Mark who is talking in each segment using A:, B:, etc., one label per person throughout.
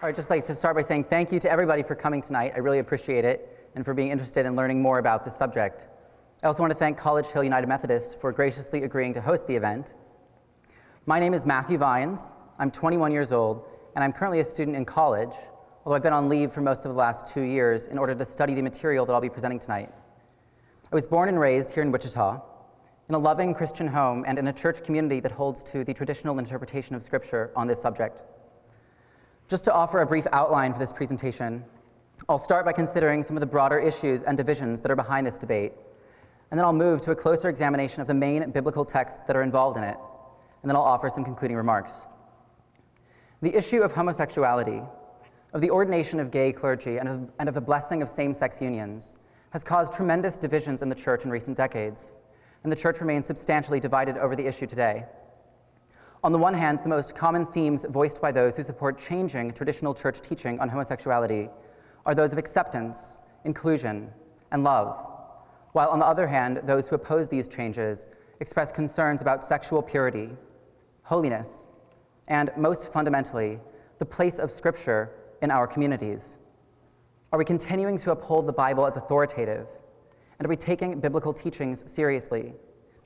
A: I'd just like to start by saying thank you to everybody for coming tonight. I really appreciate it and for being interested in learning more about this subject. I also want to thank College Hill United Methodist for graciously agreeing to host the event. My name is Matthew Vines. I'm 21 years old, and I'm currently a student in college, although I've been on leave for most of the last two years in order to study the material that I'll be presenting tonight. I was born and raised here in Wichita, in a loving Christian home and in a church community that holds to the traditional interpretation of Scripture on this subject. Just to offer a brief outline for this presentation, I'll start by considering some of the broader issues and divisions that are behind this debate, and then I'll move to a closer examination of the main biblical texts that are involved in it, and then I'll offer some concluding remarks. The issue of homosexuality, of the ordination of gay clergy, and of, and of the blessing of same sex unions has caused tremendous divisions in the church in recent decades, and the church remains substantially divided over the issue today. On the one hand, the most common themes voiced by those who support changing traditional church teaching on homosexuality are those of acceptance, inclusion, and love, while on the other hand, those who oppose these changes express concerns about sexual purity, holiness, and most fundamentally, the place of Scripture in our communities. Are we continuing to uphold the Bible as authoritative? And are we taking biblical teachings seriously,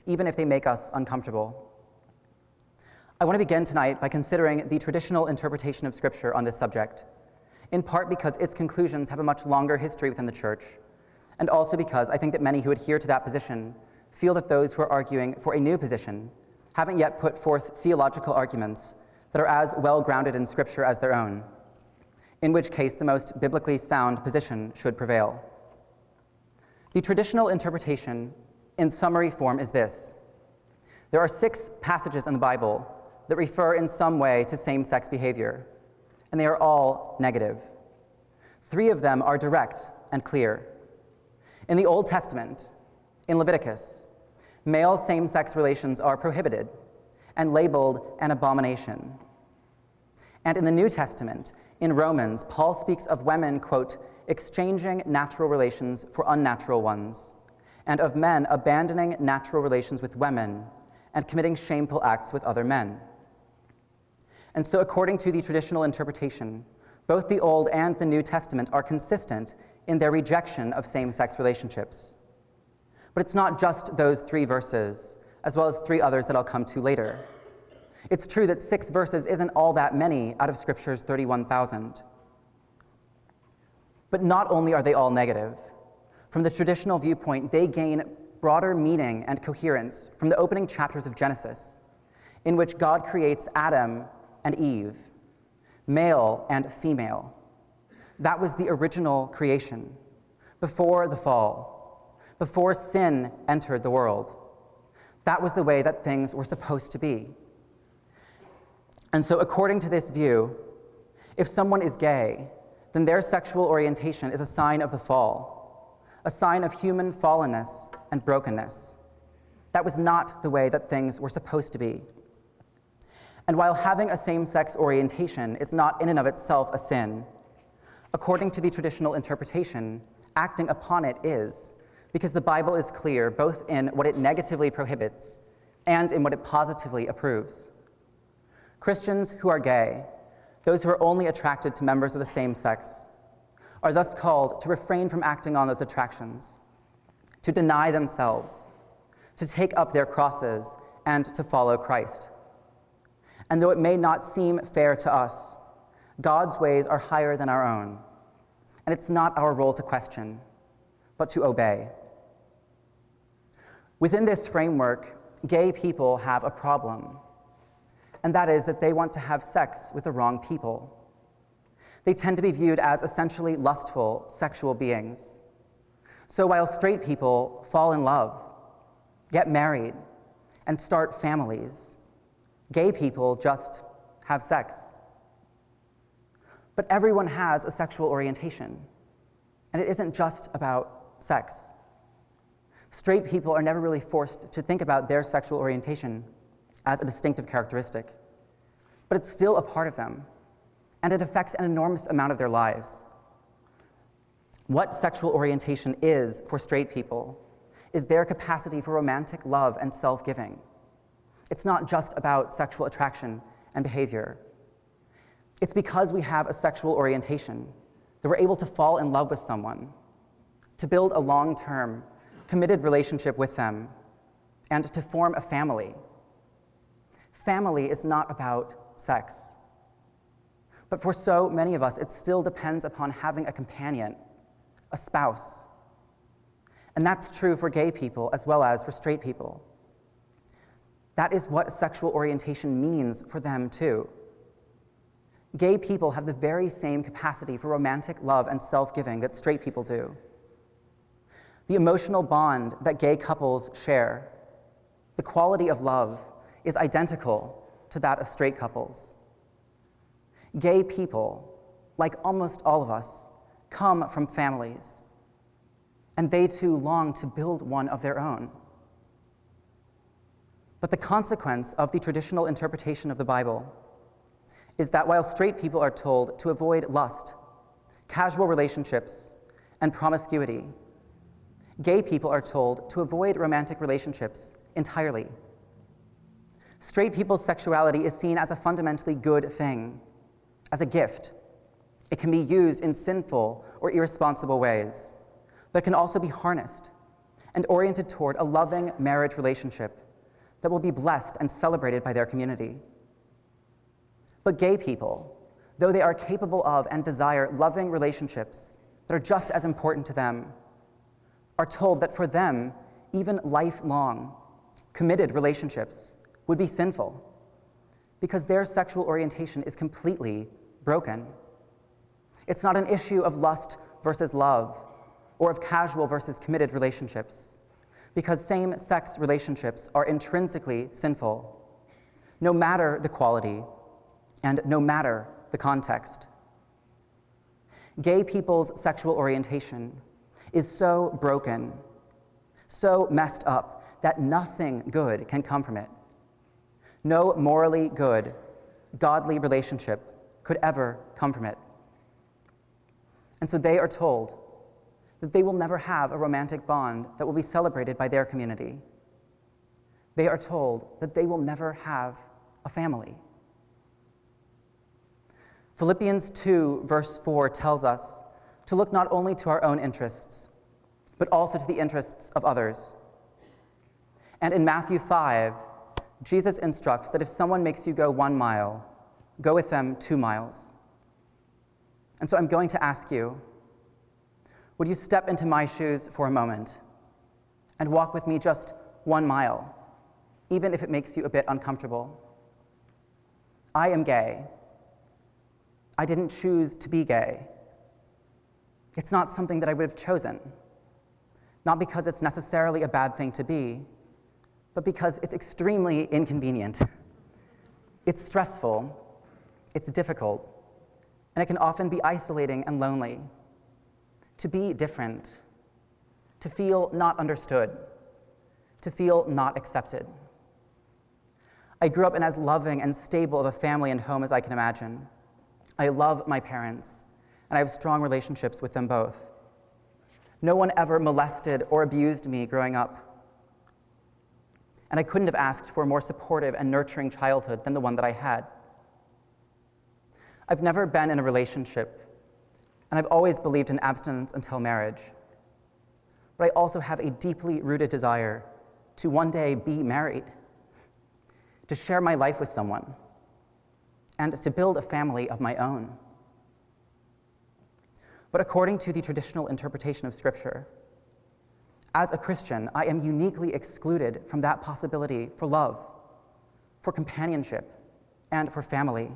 A: even if they make us uncomfortable? I want to begin tonight by considering the traditional interpretation of Scripture on this subject, in part because its conclusions have a much longer history within the Church, and also because I think that many who adhere to that position feel that those who are arguing for a new position haven't yet put forth theological arguments that are as well grounded in Scripture as their own, in which case the most biblically sound position should prevail. The traditional interpretation, in summary form, is this there are six passages in the Bible that refer in some way to same sex behavior, and they are all negative. Three of them are direct and clear. In the Old Testament, in Leviticus, male same sex relations are prohibited and labeled an abomination. And in the New Testament, in Romans, Paul speaks of women, quote, exchanging natural relations for unnatural ones, and of men abandoning natural relations with women and committing shameful acts with other men. And so, according to the traditional interpretation, both the Old and the New Testament are consistent in their rejection of same sex relationships. But it's not just those three verses, as well as three others that I'll come to later. It's true that six verses isn't all that many out of Scripture's 31,000. But not only are they all negative, from the traditional viewpoint, they gain broader meaning and coherence from the opening chapters of Genesis, in which God creates Adam and Eve, male and female. That was the original creation, before the fall, before sin entered the world. That was the way that things were supposed to be. And so, according to this view, if someone is gay, then their sexual orientation is a sign of the fall, a sign of human fallenness and brokenness. That was not the way that things were supposed to be. And while having a same sex orientation is not in and of itself a sin, according to the traditional interpretation, acting upon it is, because the Bible is clear both in what it negatively prohibits and in what it positively approves. Christians who are gay, those who are only attracted to members of the same sex, are thus called to refrain from acting on those attractions, to deny themselves, to take up their crosses, and to follow Christ. And though it may not seem fair to us, God's ways are higher than our own, and it's not our role to question, but to obey. Within this framework, gay people have a problem, and that is that they want to have sex with the wrong people. They tend to be viewed as essentially lustful sexual beings. So while straight people fall in love, get married, and start families, Gay people just have sex. But everyone has a sexual orientation, and it isn't just about sex. Straight people are never really forced to think about their sexual orientation as a distinctive characteristic, but it's still a part of them, and it affects an enormous amount of their lives. What sexual orientation is for straight people is their capacity for romantic love and self giving. It's not just about sexual attraction and behavior. It's because we have a sexual orientation that we're able to fall in love with someone, to build a long term, committed relationship with them, and to form a family. Family is not about sex. But for so many of us, it still depends upon having a companion, a spouse. And that's true for gay people as well as for straight people. That is what sexual orientation means for them, too. Gay people have the very same capacity for romantic love and self giving that straight people do. The emotional bond that gay couples share, the quality of love, is identical to that of straight couples. Gay people, like almost all of us, come from families, and they too long to build one of their own. But the consequence of the traditional interpretation of the Bible is that while straight people are told to avoid lust, casual relationships, and promiscuity, gay people are told to avoid romantic relationships entirely. Straight people's sexuality is seen as a fundamentally good thing, as a gift. It can be used in sinful or irresponsible ways, but it can also be harnessed and oriented toward a loving marriage relationship that will be blessed and celebrated by their community. But gay people, though they are capable of and desire loving relationships that are just as important to them, are told that for them, even lifelong, committed relationships would be sinful because their sexual orientation is completely broken. It's not an issue of lust versus love or of casual versus committed relationships because same sex relationships are intrinsically sinful, no matter the quality and no matter the context. Gay people's sexual orientation is so broken, so messed up, that nothing good can come from it. No morally good, godly relationship could ever come from it. And so they are told that they will never have a romantic bond that will be celebrated by their community. They are told that they will never have a family. Philippians 2, verse 4 tells us to look not only to our own interests, but also to the interests of others. And in Matthew 5, Jesus instructs that if someone makes you go one mile, go with them two miles. And so I'm going to ask you would you step into my shoes for a moment and walk with me just one mile, even if it makes you a bit uncomfortable? I am gay. I didn't choose to be gay. It's not something that I would have chosen. Not because it's necessarily a bad thing to be, but because it's extremely inconvenient. It's stressful, it's difficult, and it can often be isolating and lonely. To be different, to feel not understood, to feel not accepted. I grew up in as loving and stable of a family and home as I can imagine. I love my parents, and I have strong relationships with them both. No one ever molested or abused me growing up. And I couldn't have asked for a more supportive and nurturing childhood than the one that I had. I've never been in a relationship, and I've always believed in abstinence until marriage. But I also have a deeply rooted desire to one day be married, to share my life with someone and to build a family of my own. But according to the traditional interpretation of Scripture, as a Christian, I am uniquely excluded from that possibility for love, for companionship, and for family.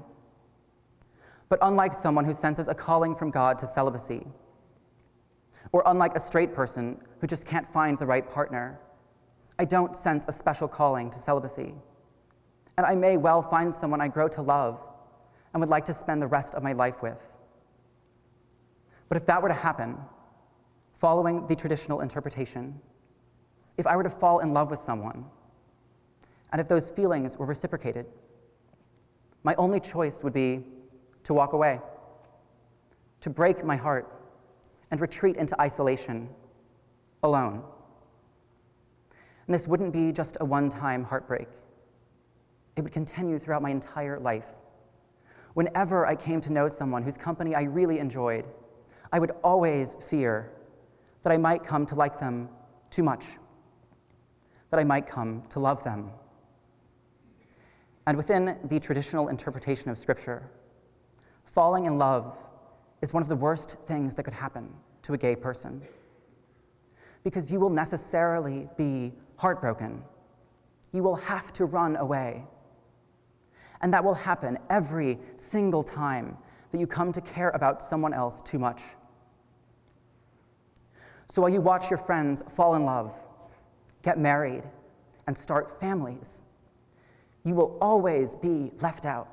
A: But unlike someone who senses a calling from God to celibacy, or unlike a straight person who just can't find the right partner, I don't sense a special calling to celibacy. And I may well find someone I grow to love and would like to spend the rest of my life with. But if that were to happen, following the traditional interpretation, if I were to fall in love with someone, and if those feelings were reciprocated, my only choice would be to walk away, to break my heart, and retreat into isolation, alone. And this wouldn't be just a one time heartbreak, it would continue throughout my entire life whenever I came to know someone whose company I really enjoyed, I would always fear that I might come to like them too much, that I might come to love them. And within the traditional interpretation of Scripture, falling in love is one of the worst things that could happen to a gay person. Because you will necessarily be heartbroken. You will have to run away. And that will happen every single time that you come to care about someone else too much. So while you watch your friends fall in love, get married, and start families, you will always be left out.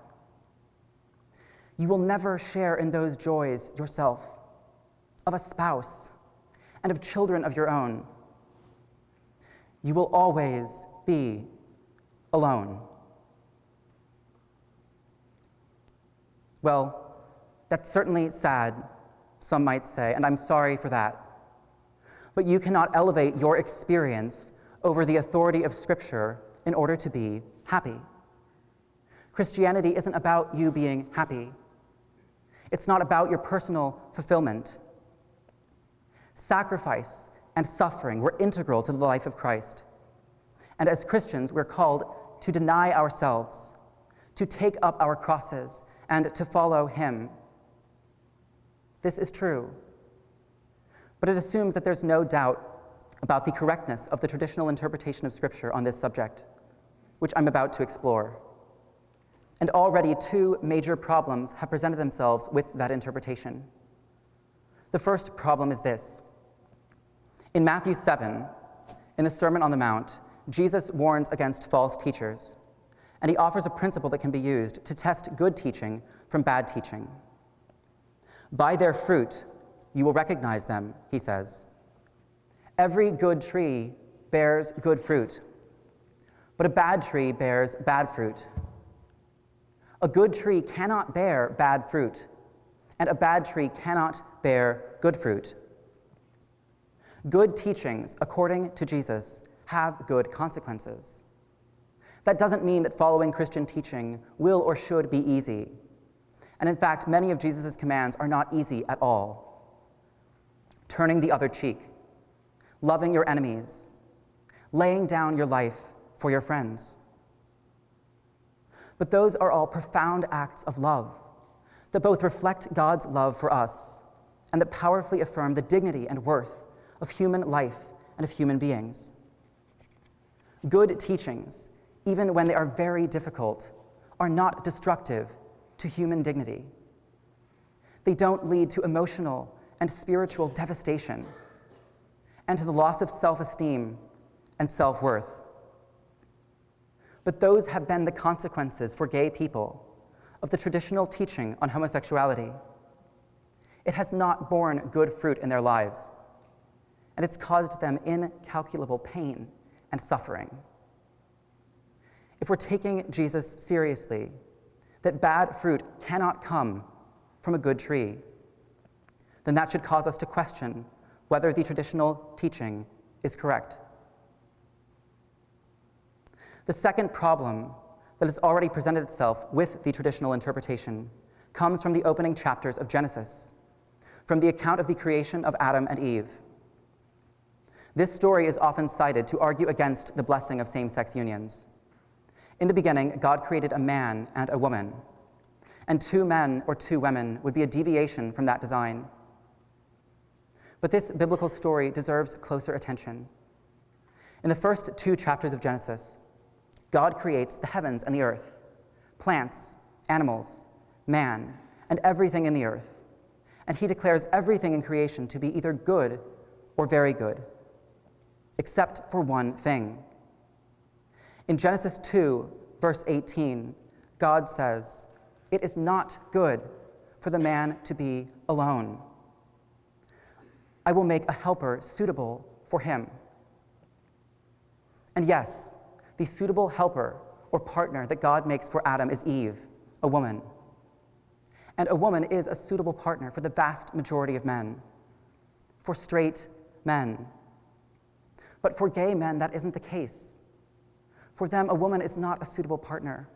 A: You will never share in those joys yourself, of a spouse, and of children of your own. You will always be alone. Well, that's certainly sad, some might say, and I'm sorry for that. But you cannot elevate your experience over the authority of Scripture in order to be happy. Christianity isn't about you being happy. It's not about your personal fulfillment. Sacrifice and suffering were integral to the life of Christ. And as Christians, we're called to deny ourselves, to take up our crosses, and to follow Him. This is true. But it assumes that there's no doubt about the correctness of the traditional interpretation of Scripture on this subject, which I'm about to explore. And already two major problems have presented themselves with that interpretation. The first problem is this In Matthew 7, in the Sermon on the Mount, Jesus warns against false teachers, and he offers a principle that can be used to test good teaching from bad teaching. By their fruit, you will recognize them, he says. Every good tree bears good fruit, but a bad tree bears bad fruit. A good tree cannot bear bad fruit, and a bad tree cannot bear good fruit. Good teachings, according to Jesus, have good consequences. That doesn't mean that following Christian teaching will or should be easy. And in fact, many of Jesus' commands are not easy at all. Turning the other cheek, loving your enemies, laying down your life for your friends. But those are all profound acts of love that both reflect God's love for us and that powerfully affirm the dignity and worth of human life and of human beings. Good teachings, even when they are very difficult, are not destructive to human dignity. They don't lead to emotional and spiritual devastation and to the loss of self esteem and self worth. But those have been the consequences for gay people of the traditional teaching on homosexuality. It has not borne good fruit in their lives, and it's caused them incalculable pain and suffering. If we're taking Jesus seriously, that bad fruit cannot come from a good tree, then that should cause us to question whether the traditional teaching is correct. The second problem that has already presented itself with the traditional interpretation comes from the opening chapters of Genesis, from the account of the creation of Adam and Eve. This story is often cited to argue against the blessing of same sex unions. In the beginning, God created a man and a woman, and two men or two women would be a deviation from that design. But this biblical story deserves closer attention. In the first two chapters of Genesis, God creates the heavens and the earth, plants, animals, man, and everything in the earth. And he declares everything in creation to be either good or very good, except for one thing. In Genesis 2, verse 18, God says, It is not good for the man to be alone. I will make a helper suitable for him. And yes, the suitable helper or partner that God makes for Adam is Eve, a woman. And a woman is a suitable partner for the vast majority of men, for straight men. But for gay men, that isn't the case. For them, a woman is not a suitable partner.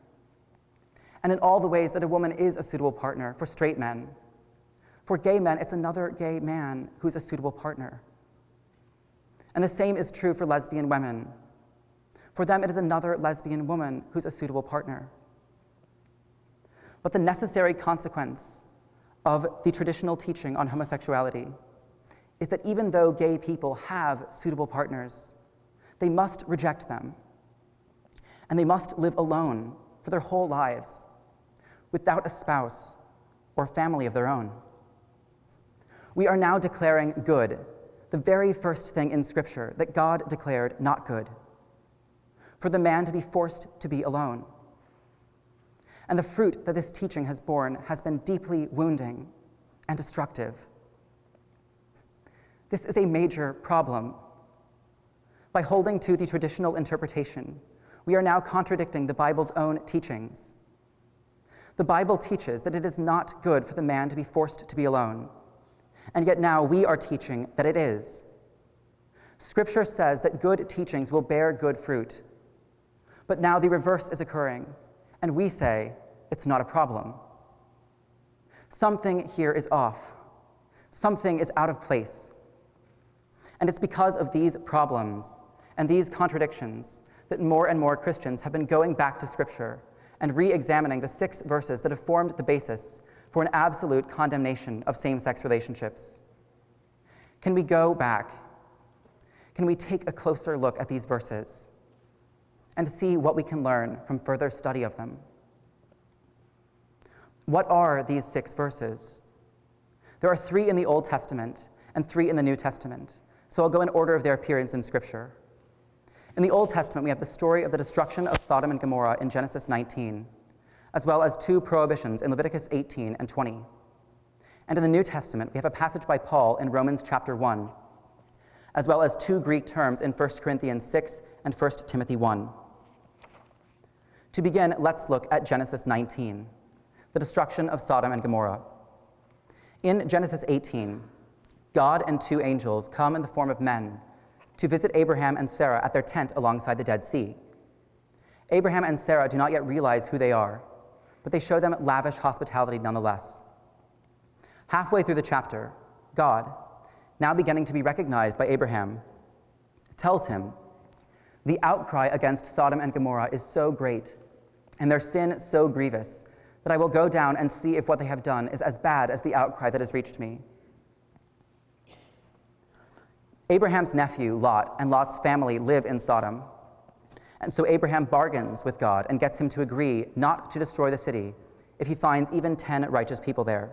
A: And in all the ways that a woman is a suitable partner for straight men. For gay men, it's another gay man who's a suitable partner. And the same is true for lesbian women. For them, it is another lesbian woman who's a suitable partner. But the necessary consequence of the traditional teaching on homosexuality is that even though gay people have suitable partners, they must reject them. And they must live alone for their whole lives without a spouse or family of their own. We are now declaring good, the very first thing in Scripture that God declared not good, for the man to be forced to be alone. And the fruit that this teaching has borne has been deeply wounding and destructive. This is a major problem. By holding to the traditional interpretation, we are now contradicting the Bible's own teachings. The Bible teaches that it is not good for the man to be forced to be alone, and yet now we are teaching that it is. Scripture says that good teachings will bear good fruit, but now the reverse is occurring, and we say it's not a problem. Something here is off, something is out of place. And it's because of these problems and these contradictions that more and more Christians have been going back to Scripture and re examining the six verses that have formed the basis for an absolute condemnation of same sex relationships. Can we go back? Can we take a closer look at these verses and see what we can learn from further study of them? What are these six verses? There are three in the Old Testament and three in the New Testament. So I'll go in order of their appearance in Scripture. In the Old Testament, we have the story of the destruction of Sodom and Gomorrah in Genesis 19, as well as two prohibitions in Leviticus 18 and 20. And in the New Testament, we have a passage by Paul in Romans chapter 1, as well as two Greek terms in 1 Corinthians 6 and 1 Timothy 1. To begin, let's look at Genesis 19, the destruction of Sodom and Gomorrah. In Genesis 18, God and two angels come in the form of men to visit Abraham and Sarah at their tent alongside the Dead Sea. Abraham and Sarah do not yet realize who they are, but they show them lavish hospitality nonetheless. Halfway through the chapter, God, now beginning to be recognized by Abraham, tells him, The outcry against Sodom and Gomorrah is so great, and their sin so grievous, that I will go down and see if what they have done is as bad as the outcry that has reached me. Abraham's nephew, Lot, and Lot's family live in Sodom. And so Abraham bargains with God and gets him to agree not to destroy the city if he finds even 10 righteous people there.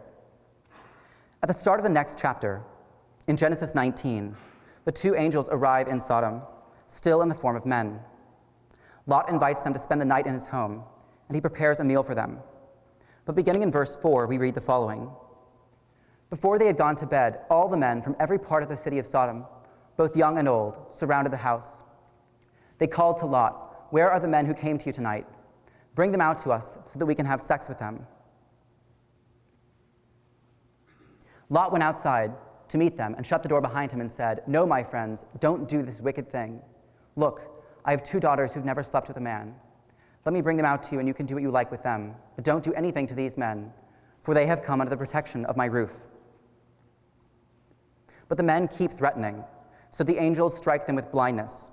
A: At the start of the next chapter, in Genesis 19, the two angels arrive in Sodom, still in the form of men. Lot invites them to spend the night in his home, and he prepares a meal for them. But beginning in verse 4, we read the following Before they had gone to bed, all the men from every part of the city of Sodom both young and old, surrounded the house. They called to Lot, Where are the men who came to you tonight? Bring them out to us so that we can have sex with them. Lot went outside to meet them and shut the door behind him and said, No, my friends, don't do this wicked thing. Look, I have two daughters who've never slept with a man. Let me bring them out to you, and you can do what you like with them. But don't do anything to these men, for they have come under the protection of my roof. But the men keep threatening. So the angels strike them with blindness.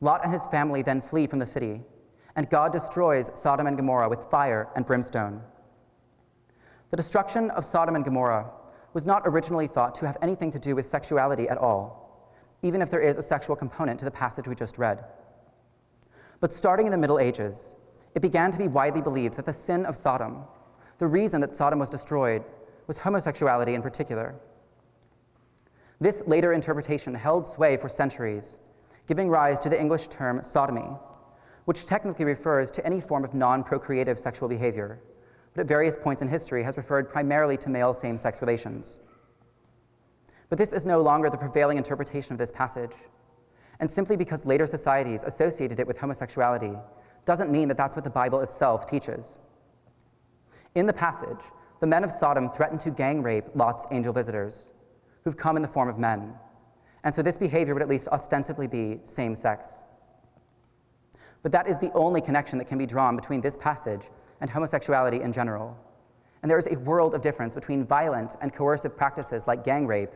A: Lot and his family then flee from the city, and God destroys Sodom and Gomorrah with fire and brimstone. The destruction of Sodom and Gomorrah was not originally thought to have anything to do with sexuality at all, even if there is a sexual component to the passage we just read. But starting in the Middle Ages, it began to be widely believed that the sin of Sodom, the reason that Sodom was destroyed, was homosexuality in particular. This later interpretation held sway for centuries, giving rise to the English term sodomy, which technically refers to any form of non procreative sexual behavior, but at various points in history has referred primarily to male same sex relations. But this is no longer the prevailing interpretation of this passage. And simply because later societies associated it with homosexuality doesn't mean that that's what the Bible itself teaches. In the passage, the men of Sodom threatened to gang rape Lot's angel visitors, who've come in the form of men. And so this behavior would at least ostensibly be same sex. But that is the only connection that can be drawn between this passage and homosexuality in general. And there is a world of difference between violent and coercive practices like gang rape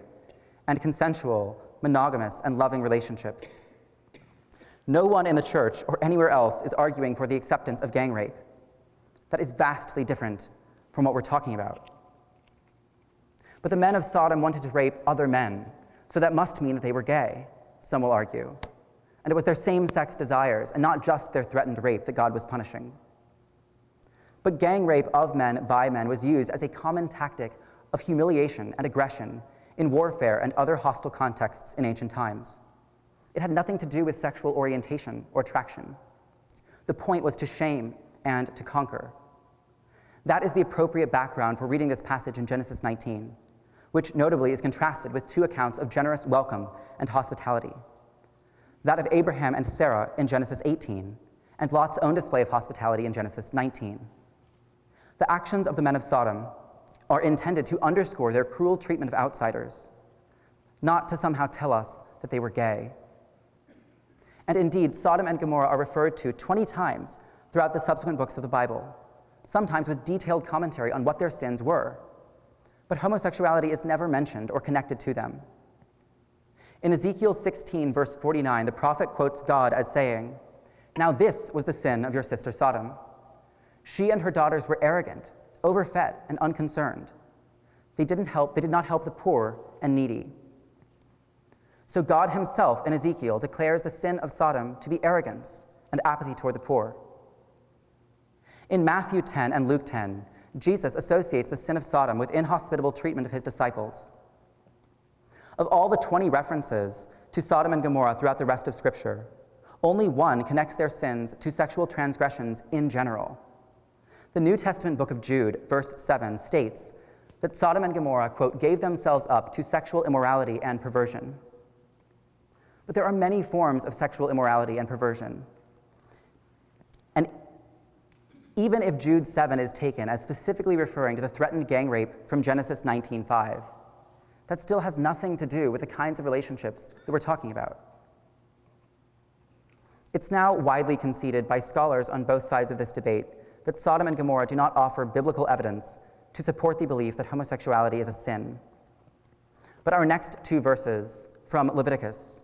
A: and consensual, monogamous, and loving relationships. No one in the church or anywhere else is arguing for the acceptance of gang rape. That is vastly different from what we're talking about. But the men of Sodom wanted to rape other men, so that must mean that they were gay, some will argue. And it was their same sex desires, and not just their threatened rape, that God was punishing. But gang rape of men by men was used as a common tactic of humiliation and aggression in warfare and other hostile contexts in ancient times. It had nothing to do with sexual orientation or attraction. The point was to shame and to conquer. That is the appropriate background for reading this passage in Genesis 19, which notably is contrasted with two accounts of generous welcome and hospitality that of Abraham and Sarah in Genesis 18, and Lot's own display of hospitality in Genesis 19. The actions of the men of Sodom are intended to underscore their cruel treatment of outsiders, not to somehow tell us that they were gay. And indeed, Sodom and Gomorrah are referred to 20 times throughout the subsequent books of the Bible, sometimes with detailed commentary on what their sins were. But homosexuality is never mentioned or connected to them. In Ezekiel 16, verse 49, the prophet quotes God as saying, Now this was the sin of your sister Sodom. She and her daughters were arrogant, overfed, and unconcerned. They, didn't help, they did not help the poor and needy. So God himself in Ezekiel declares the sin of Sodom to be arrogance and apathy toward the poor. In Matthew 10 and Luke 10, Jesus associates the sin of Sodom with inhospitable treatment of his disciples. Of all the 20 references to Sodom and Gomorrah throughout the rest of Scripture, only one connects their sins to sexual transgressions in general. The New Testament book of Jude, verse 7, states that Sodom and Gomorrah, quote, gave themselves up to sexual immorality and perversion. But there are many forms of sexual immorality and perversion. And even if Jude 7 is taken as specifically referring to the threatened gang rape from Genesis 19:5, that still has nothing to do with the kinds of relationships that we're talking about. It's now widely conceded by scholars on both sides of this debate that Sodom and Gomorrah do not offer biblical evidence to support the belief that homosexuality is a sin. But our next two verses from Leviticus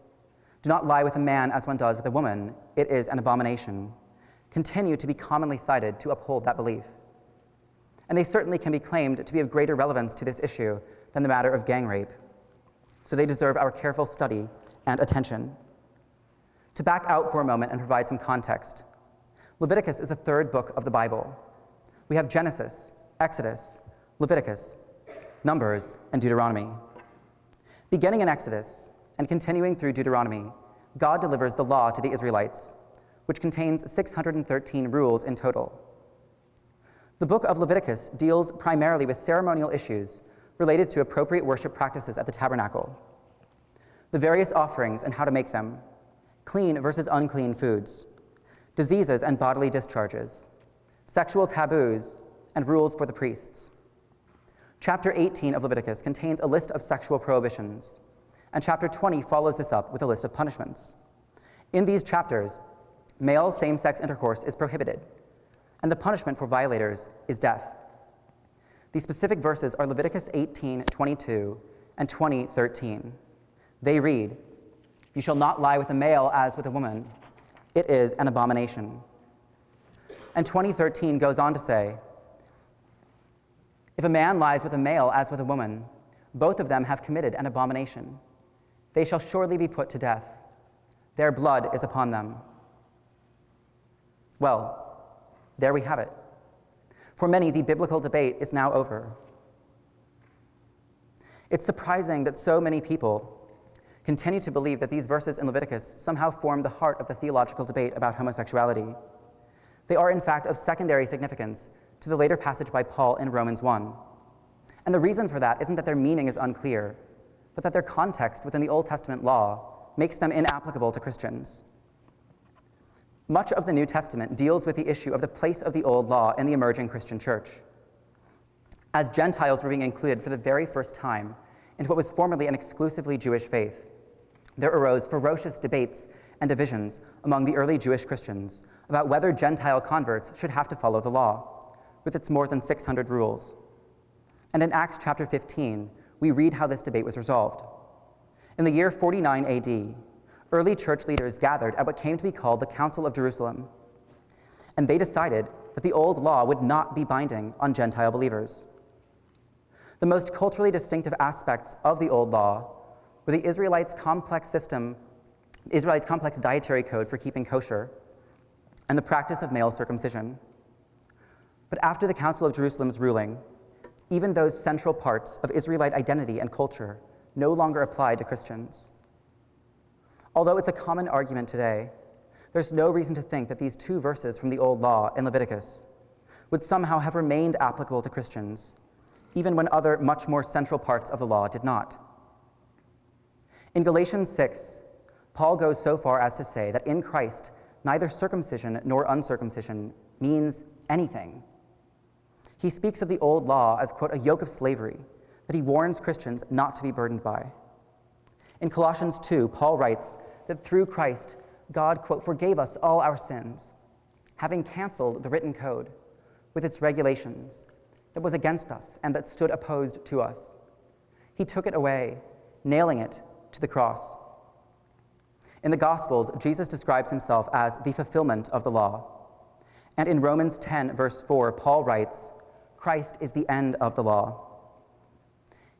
A: do not lie with a man as one does with a woman, it is an abomination, continue to be commonly cited to uphold that belief. And they certainly can be claimed to be of greater relevance to this issue than the matter of gang rape. So they deserve our careful study and attention. To back out for a moment and provide some context, Leviticus is the third book of the Bible. We have Genesis, Exodus, Leviticus, Numbers, and Deuteronomy. Beginning in Exodus and continuing through Deuteronomy, God delivers the law to the Israelites, which contains 613 rules in total. The book of Leviticus deals primarily with ceremonial issues related to appropriate worship practices at the tabernacle, the various offerings and how to make them, clean versus unclean foods, diseases and bodily discharges, sexual taboos, and rules for the priests. Chapter 18 of Leviticus contains a list of sexual prohibitions, and chapter 20 follows this up with a list of punishments. In these chapters, male same sex intercourse is prohibited, and the punishment for violators is death. These specific verses are Leviticus 18, 22, and 20, 13. They read, You shall not lie with a male as with a woman. It is an abomination. And 2013 goes on to say, If a man lies with a male as with a woman, both of them have committed an abomination. They shall surely be put to death. Their blood is upon them. Well, there we have it. For many, the biblical debate is now over. It's surprising that so many people continue to believe that these verses in Leviticus somehow form the heart of the theological debate about homosexuality. They are, in fact, of secondary significance to the later passage by Paul in Romans 1. And the reason for that isn't that their meaning is unclear, but that their context within the Old Testament law makes them inapplicable to Christians. Much of the New Testament deals with the issue of the place of the old law in the emerging Christian church. As Gentiles were being included for the very first time into what was formerly an exclusively Jewish faith, there arose ferocious debates and divisions among the early Jewish Christians about whether Gentile converts should have to follow the law, with its more than 600 rules. And in Acts chapter 15, we read how this debate was resolved. In the year 49 AD, early church leaders gathered at what came to be called the Council of Jerusalem, and they decided that the old law would not be binding on Gentile believers. The most culturally distinctive aspects of the old law were the Israelites' complex system, Israelites' complex dietary code for keeping kosher, and the practice of male circumcision. But after the Council of Jerusalem's ruling, even those central parts of Israelite identity and culture no longer apply to Christians. Although it's a common argument today, there's no reason to think that these two verses from the Old Law in Leviticus would somehow have remained applicable to Christians, even when other much more central parts of the law did not. In Galatians 6, Paul goes so far as to say that in Christ, neither circumcision nor uncircumcision means anything. He speaks of the old law as, quote, a yoke of slavery that he warns Christians not to be burdened by. In Colossians 2, Paul writes that through Christ, God, quote, forgave us all our sins, having canceled the written code with its regulations that was against us and that stood opposed to us. He took it away, nailing it to the cross. In the Gospels, Jesus describes himself as the fulfillment of the law. And in Romans 10, verse 4, Paul writes, Christ is the end of the law.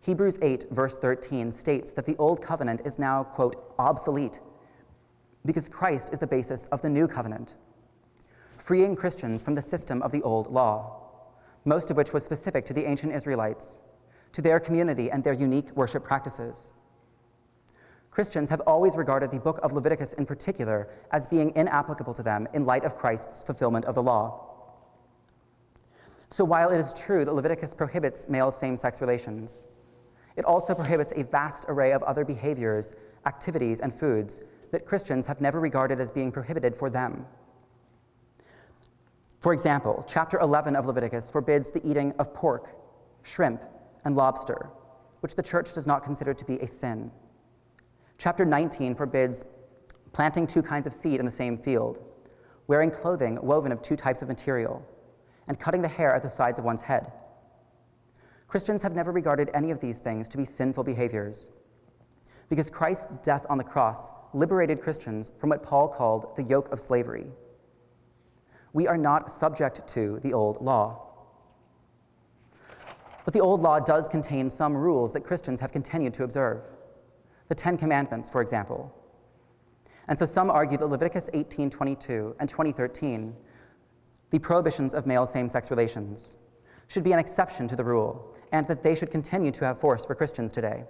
A: Hebrews 8, verse 13 states that the old covenant is now, quote, obsolete because Christ is the basis of the new covenant, freeing Christians from the system of the old law, most of which was specific to the ancient Israelites, to their community and their unique worship practices. Christians have always regarded the book of Leviticus in particular as being inapplicable to them in light of Christ's fulfillment of the law. So while it is true that Leviticus prohibits male same sex relations, it also prohibits a vast array of other behaviors, activities, and foods that Christians have never regarded as being prohibited for them. For example, chapter 11 of Leviticus forbids the eating of pork, shrimp, and lobster, which the church does not consider to be a sin. Chapter 19 forbids planting two kinds of seed in the same field, wearing clothing woven of two types of material, and cutting the hair at the sides of one's head. Christians have never regarded any of these things to be sinful behaviors because Christ's death on the cross liberated Christians from what Paul called the yoke of slavery. We are not subject to the old law. But the old law does contain some rules that Christians have continued to observe. The Ten Commandments, for example. And so some argue that Leviticus 18:22 and 2013, the prohibitions of male same-sex relations, should be an exception to the rule, and that they should continue to have force for Christians today.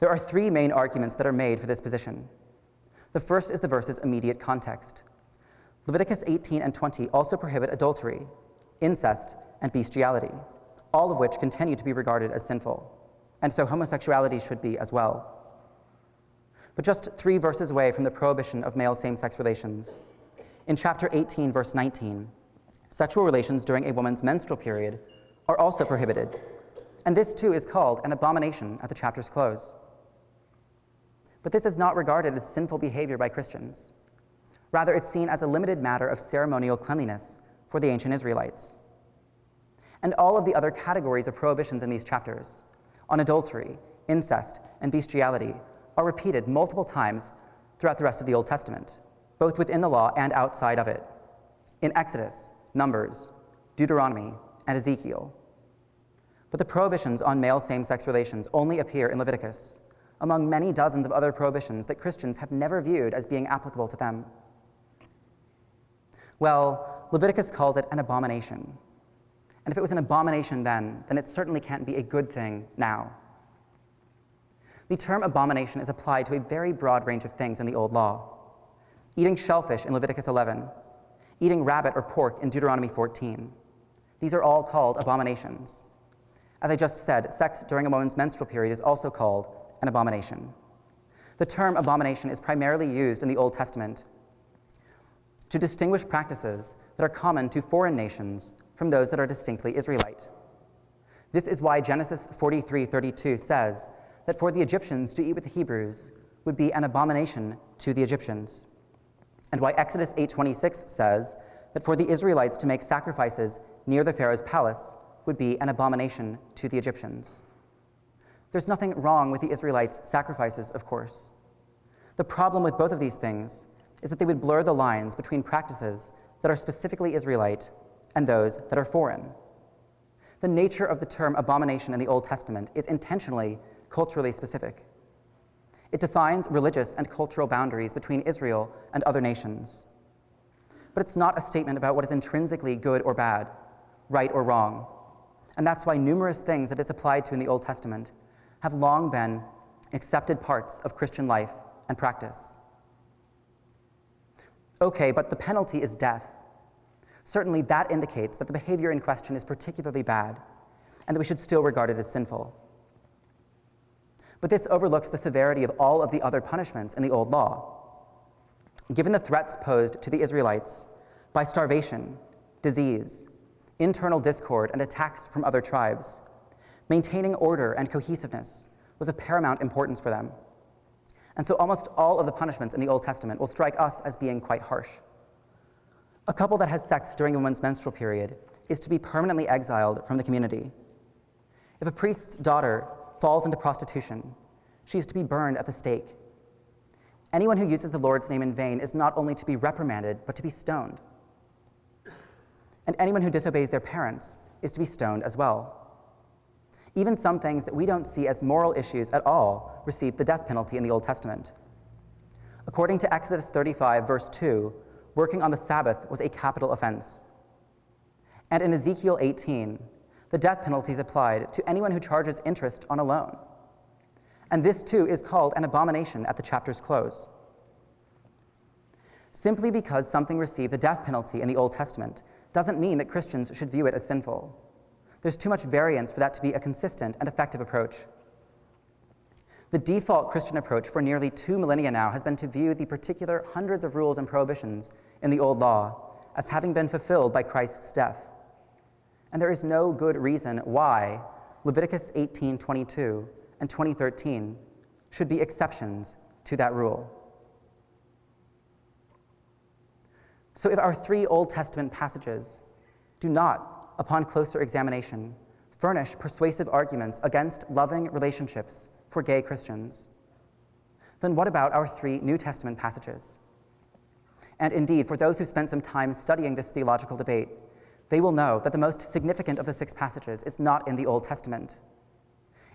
A: There are three main arguments that are made for this position. The first is the verse's immediate context. Leviticus 18 and 20 also prohibit adultery, incest, and bestiality, all of which continue to be regarded as sinful, and so homosexuality should be as well. But just three verses away from the prohibition of male same sex relations, in chapter 18, verse 19, sexual relations during a woman's menstrual period are also prohibited, and this too is called an abomination at the chapter's close. But this is not regarded as sinful behavior by Christians. Rather, it's seen as a limited matter of ceremonial cleanliness for the ancient Israelites. And all of the other categories of prohibitions in these chapters on adultery, incest, and bestiality are repeated multiple times throughout the rest of the Old Testament, both within the law and outside of it, in Exodus, Numbers, Deuteronomy, and Ezekiel. But the prohibitions on male same sex relations only appear in Leviticus among many dozens of other prohibitions that Christians have never viewed as being applicable to them? Well, Leviticus calls it an abomination. And if it was an abomination then, then it certainly can't be a good thing now. The term abomination is applied to a very broad range of things in the Old Law. Eating shellfish in Leviticus 11, eating rabbit or pork in Deuteronomy 14. These are all called abominations. As I just said, sex during a woman's menstrual period is also called an abomination. The term abomination is primarily used in the Old Testament to distinguish practices that are common to foreign nations from those that are distinctly Israelite. This is why Genesis 43:32 says that for the Egyptians to eat with the Hebrews would be an abomination to the Egyptians, and why Exodus 8:26 says that for the Israelites to make sacrifices near the Pharaoh's palace would be an abomination to the Egyptians. There's nothing wrong with the Israelites' sacrifices, of course. The problem with both of these things is that they would blur the lines between practices that are specifically Israelite and those that are foreign. The nature of the term abomination in the Old Testament is intentionally culturally specific. It defines religious and cultural boundaries between Israel and other nations. But it's not a statement about what is intrinsically good or bad, right or wrong. And that's why numerous things that it's applied to in the Old Testament have long been accepted parts of Christian life and practice. Okay, but the penalty is death. Certainly, that indicates that the behavior in question is particularly bad and that we should still regard it as sinful. But this overlooks the severity of all of the other punishments in the Old Law. Given the threats posed to the Israelites by starvation, disease, internal discord, and attacks from other tribes, maintaining order and cohesiveness was of paramount importance for them. And so almost all of the punishments in the Old Testament will strike us as being quite harsh. A couple that has sex during a woman's menstrual period is to be permanently exiled from the community. If a priest's daughter falls into prostitution, she is to be burned at the stake. Anyone who uses the Lord's name in vain is not only to be reprimanded, but to be stoned. And anyone who disobeys their parents is to be stoned as well. Even some things that we don't see as moral issues at all receive the death penalty in the Old Testament. According to Exodus 35, verse 2, working on the Sabbath was a capital offense. And in Ezekiel 18, the death penalty is applied to anyone who charges interest on a loan. And this too is called an abomination at the chapter's close. Simply because something received the death penalty in the Old Testament doesn't mean that Christians should view it as sinful. There's too much variance for that to be a consistent and effective approach. The default Christian approach for nearly two millennia now has been to view the particular hundreds of rules and prohibitions in the Old Law as having been fulfilled by Christ's death. And there is no good reason why Leviticus 18:22 and 2013 should be exceptions to that rule. So if our three Old Testament passages do not, upon closer examination, furnish persuasive arguments against loving relationships for gay Christians, then what about our three New Testament passages? And indeed, for those who spent some time studying this theological debate, they will know that the most significant of the six passages is not in the Old Testament.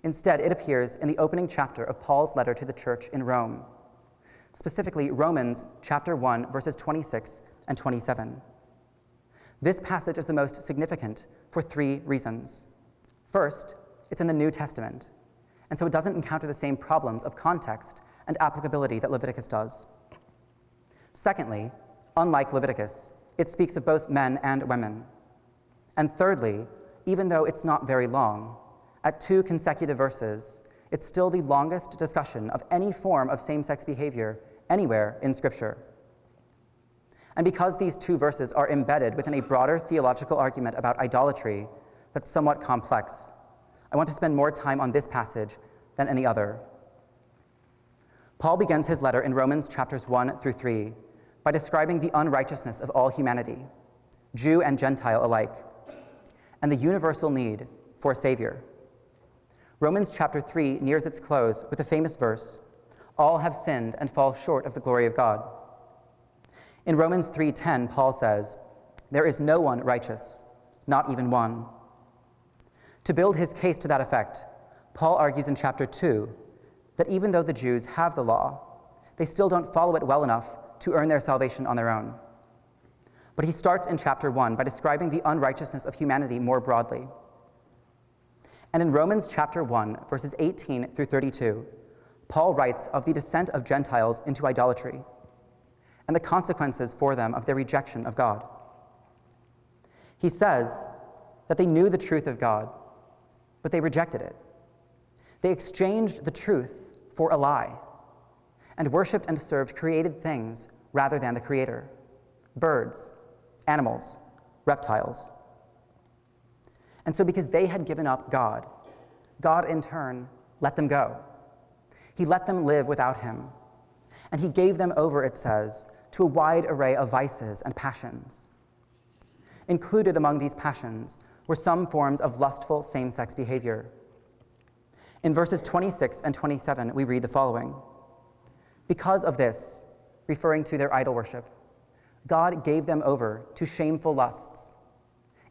A: Instead, it appears in the opening chapter of Paul's letter to the church in Rome, specifically Romans chapter 1, verses 26 and 27. This passage is the most significant for three reasons. First, it's in the New Testament, and so it doesn't encounter the same problems of context and applicability that Leviticus does. Secondly, unlike Leviticus, it speaks of both men and women. And thirdly, even though it's not very long, at two consecutive verses, it's still the longest discussion of any form of same sex behavior anywhere in Scripture. And because these two verses are embedded within a broader theological argument about idolatry that's somewhat complex, I want to spend more time on this passage than any other. Paul begins his letter in Romans chapters 1 through 3 by describing the unrighteousness of all humanity, Jew and Gentile alike, and the universal need for a Savior. Romans chapter 3 nears its close with the famous verse All have sinned and fall short of the glory of God. In Romans 3:10, Paul says, "There is no one righteous, not even one." To build his case to that effect, Paul argues in chapter 2 that even though the Jews have the law, they still don't follow it well enough to earn their salvation on their own. But he starts in chapter 1 by describing the unrighteousness of humanity more broadly. And in Romans chapter 1, verses 18 through 32, Paul writes of the descent of Gentiles into idolatry and the consequences for them of their rejection of God. He says that they knew the truth of God, but they rejected it. They exchanged the truth for a lie and worshiped and served created things rather than the Creator birds, animals, reptiles. And so, because they had given up God, God in turn let them go. He let them live without him. And he gave them over, it says, to a wide array of vices and passions. Included among these passions were some forms of lustful same sex behavior. In verses 26 and 27, we read the following Because of this, referring to their idol worship, God gave them over to shameful lusts.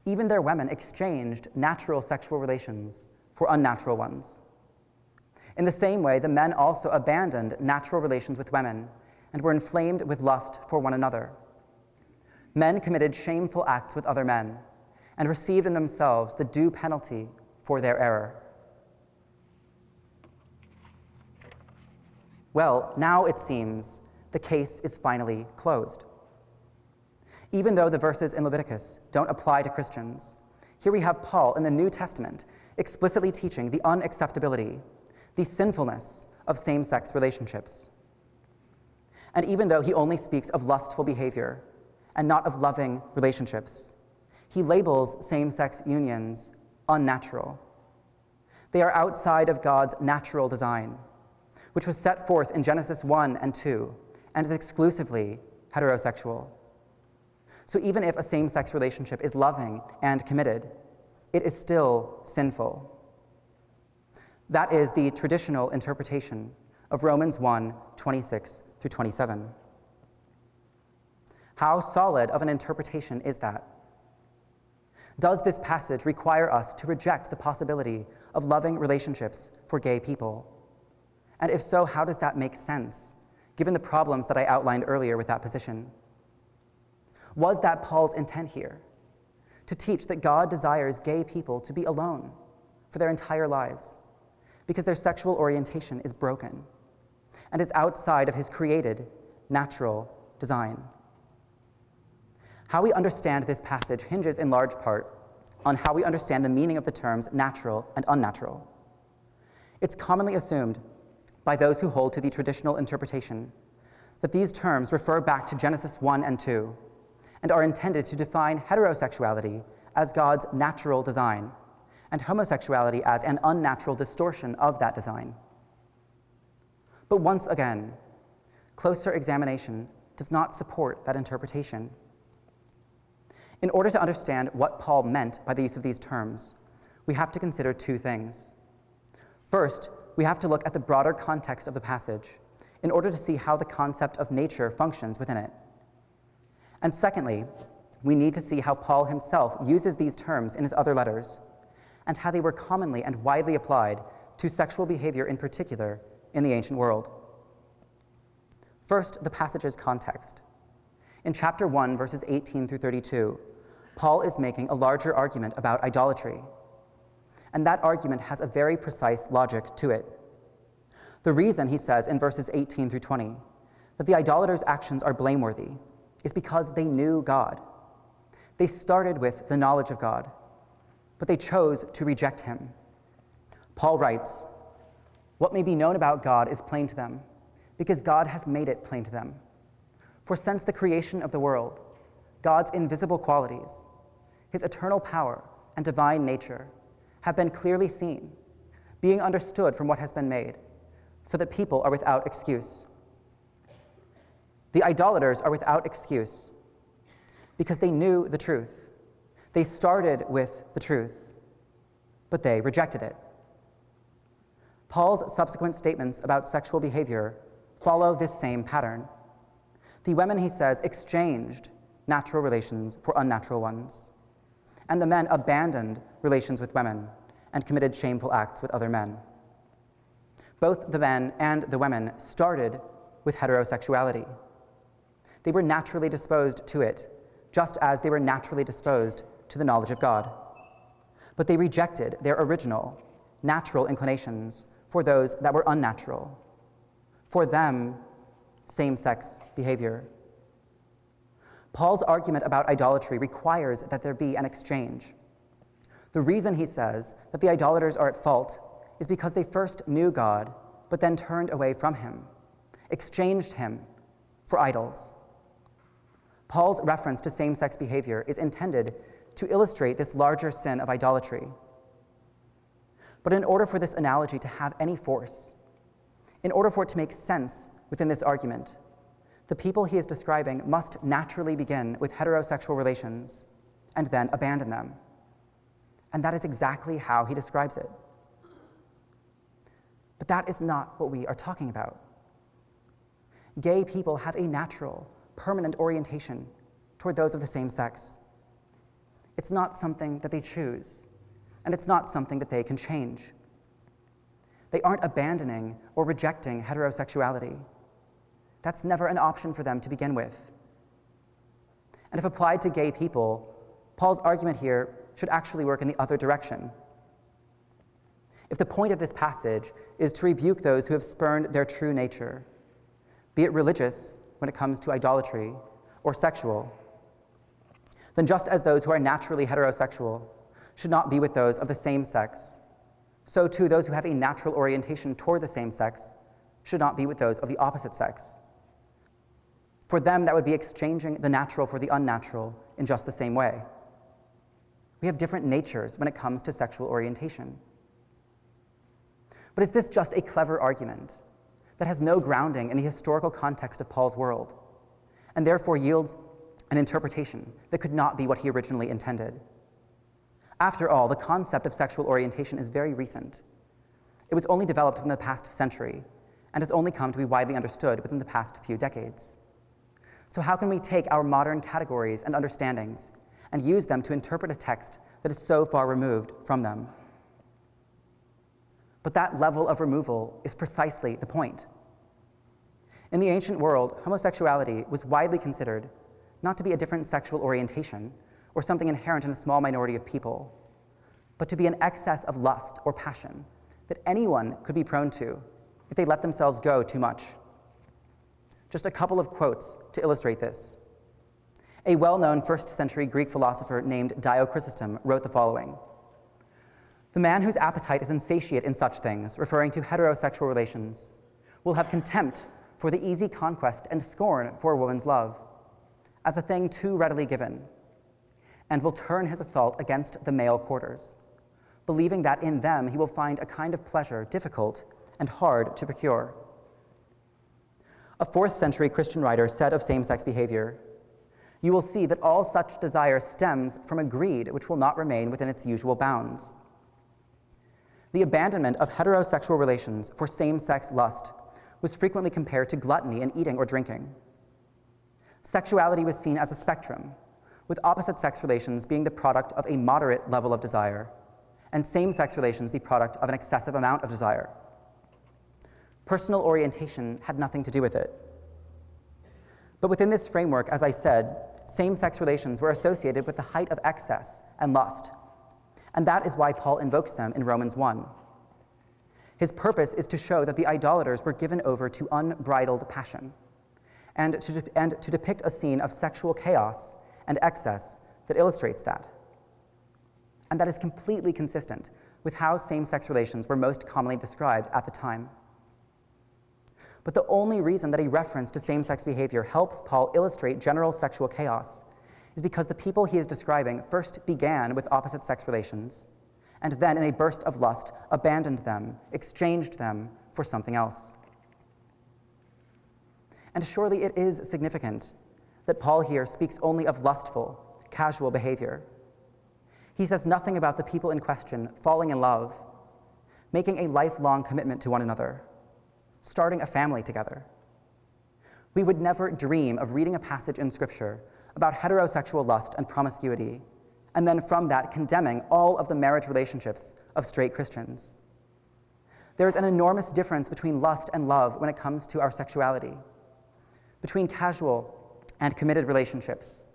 A: Even their women exchanged natural sexual relations for unnatural ones. In the same way, the men also abandoned natural relations with women and were inflamed with lust for one another. Men committed shameful acts with other men and received in themselves the due penalty for their error. Well, now it seems the case is finally closed. Even though the verses in Leviticus don't apply to Christians, here we have Paul in the New Testament explicitly teaching the unacceptability, the sinfulness of same sex relationships. And even though he only speaks of lustful behavior and not of loving relationships, he labels same sex unions unnatural. They are outside of God's natural design, which was set forth in Genesis 1 and 2 and is exclusively heterosexual. So even if a same sex relationship is loving and committed, it is still sinful. That is the traditional interpretation of Romans 1 26 through 27. How solid of an interpretation is that? Does this passage require us to reject the possibility of loving relationships for gay people? And if so, how does that make sense, given the problems that I outlined earlier with that position? Was that Paul's intent here? To teach that God desires gay people to be alone for their entire lives? because their sexual orientation is broken and is outside of his created, natural design. How we understand this passage hinges in large part on how we understand the meaning of the terms natural and unnatural. It's commonly assumed by those who hold to the traditional interpretation that these terms refer back to Genesis 1 and 2 and are intended to define heterosexuality as God's natural design and homosexuality as an unnatural distortion of that design. But once again, closer examination does not support that interpretation. In order to understand what Paul meant by the use of these terms, we have to consider two things. First, we have to look at the broader context of the passage in order to see how the concept of nature functions within it. And secondly, we need to see how Paul himself uses these terms in his other letters and how they were commonly and widely applied to sexual behavior in particular in the ancient world. First, the passage's context. In chapter 1, verses 18 through 32, Paul is making a larger argument about idolatry. And that argument has a very precise logic to it. The reason, he says in verses 18 through 20, that the idolaters' actions are blameworthy is because they knew God. They started with the knowledge of God, but they chose to reject him. Paul writes, What may be known about God is plain to them, because God has made it plain to them. For since the creation of the world, God's invisible qualities, his eternal power and divine nature, have been clearly seen, being understood from what has been made, so that people are without excuse. The idolaters are without excuse because they knew the truth they started with the truth, but they rejected it. Paul's subsequent statements about sexual behavior follow this same pattern. The women, he says, exchanged natural relations for unnatural ones, and the men abandoned relations with women and committed shameful acts with other men. Both the men and the women started with heterosexuality. They were naturally disposed to it, just as they were naturally disposed to the knowledge of God. But they rejected their original, natural inclinations for those that were unnatural. For them, same sex behavior. Paul's argument about idolatry requires that there be an exchange. The reason he says that the idolaters are at fault is because they first knew God, but then turned away from him, exchanged him for idols. Paul's reference to same sex behavior is intended to illustrate this larger sin of idolatry. But in order for this analogy to have any force, In order for it to make sense within this argument, the people he is describing must naturally begin with heterosexual relations and then abandon them. And that is exactly how he describes it. But that is not what we are talking about. Gay people have a natural, permanent orientation toward those of the same sex. It's not something that they choose, and it's not something that they can change. They aren't abandoning or rejecting heterosexuality. That's never an option for them to begin with. And if applied to gay people, Paul's argument here should actually work in the other direction. If the point of this passage is to rebuke those who have spurned their true nature, be it religious when it comes to idolatry or sexual, then just as those who are naturally heterosexual should not be with those of the same sex, so too those who have a natural orientation toward the same sex should not be with those of the opposite sex. For them, that would be exchanging the natural for the unnatural in just the same way. We have different natures when it comes to sexual orientation. But is this just a clever argument that has no grounding in the historical context of Paul's world, and therefore yields an interpretation that could not be what he originally intended? After all, the concept of sexual orientation is very recent. It was only developed in the past century and has only come to be widely understood within the past few decades. So, how can we take our modern categories and understandings and use them to interpret a text that is so far removed from them? But that level of removal is precisely the point. In the ancient world, homosexuality was widely considered not to be a different sexual orientation or something inherent in a small minority of people, but to be an excess of lust or passion that anyone could be prone to if they let themselves go too much. Just a couple of quotes to illustrate this. A well known first century Greek philosopher named Dio Chrysostom wrote the following The man whose appetite is insatiate in such things, referring to heterosexual relations, will have contempt for the easy conquest and scorn for a woman's love, as a thing too readily given, and will turn his assault against the male quarters, believing that in them he will find a kind of pleasure difficult and hard to procure. A fourth century Christian writer said of same sex behavior, You will see that all such desire stems from a greed which will not remain within its usual bounds. The abandonment of heterosexual relations for same sex lust was frequently compared to gluttony in eating or drinking. Sexuality was seen as a spectrum, with opposite sex relations being the product of a moderate level of desire, and same sex relations the product of an excessive amount of desire. Personal orientation had nothing to do with it. But within this framework, as I said, same sex relations were associated with the height of excess and lust. And that is why Paul invokes them in Romans 1. His purpose is to show that the idolaters were given over to unbridled passion and to, and to depict a scene of sexual chaos and excess that illustrates that. And that is completely consistent with how same sex relations were most commonly described at the time. But the only reason that a reference to same sex behavior helps Paul illustrate general sexual chaos is because the people he is describing first began with opposite sex relations, and then, in a burst of lust, abandoned them, exchanged them for something else. And surely it is significant that Paul here speaks only of lustful, casual behavior. He says nothing about the people in question falling in love, making a lifelong commitment to one another starting a family together. We would never dream of reading a passage in Scripture about heterosexual lust and promiscuity, and then from that condemning all of the marriage relationships of straight Christians. There is an enormous difference between lust and love when it comes to our sexuality, between casual and committed relationships,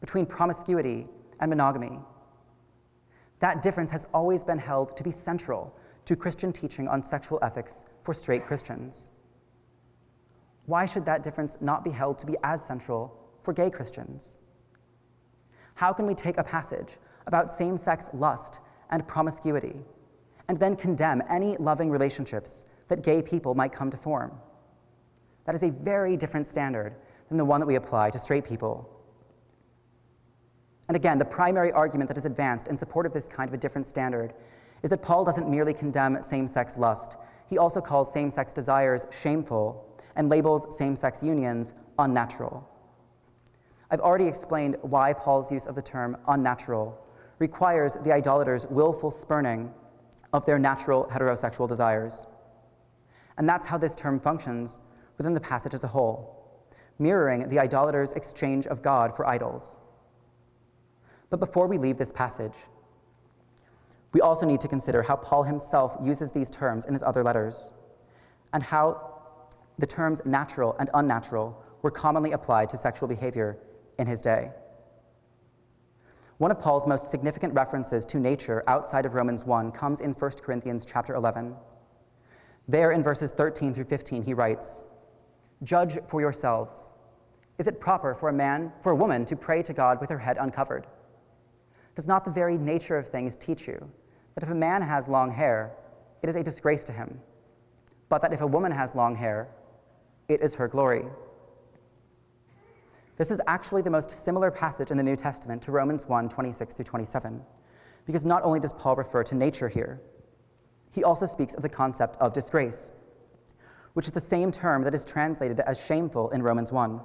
A: between promiscuity and monogamy. That difference has always been held to be central to Christian teaching on sexual ethics for straight Christians. Why should that difference not be held to be as central for gay Christians? How can we take a passage about same sex lust and promiscuity and then condemn any loving relationships that gay people might come to form? That is a very different standard than the one that we apply to straight people. And again, the primary argument that is advanced in support of this kind of a different standard is that Paul doesn't merely condemn same sex lust, he also calls same sex desires shameful and labels same sex unions unnatural. I've already explained why Paul's use of the term unnatural requires the idolater's willful spurning of their natural heterosexual desires. And that's how this term functions within the passage as a whole, mirroring the idolater's exchange of God for idols. But before we leave this passage, we also need to consider how Paul himself uses these terms in his other letters, and how the terms natural and unnatural were commonly applied to sexual behavior in his day. One of Paul's most significant references to nature outside of Romans 1 comes in 1 Corinthians chapter 11. There in verses 13 through 15 he writes, "Judge for yourselves. Is it proper for a man, for a woman to pray to God with her head uncovered? Does not the very nature of things teach you that if a man has long hair, it is a disgrace to him, but that if a woman has long hair, it is her glory?" This is actually the most similar passage in the New Testament to Romans 1 26 through 27, because not only does Paul refer to nature here, he also speaks of the concept of disgrace, which is the same term that is translated as shameful in Romans 1.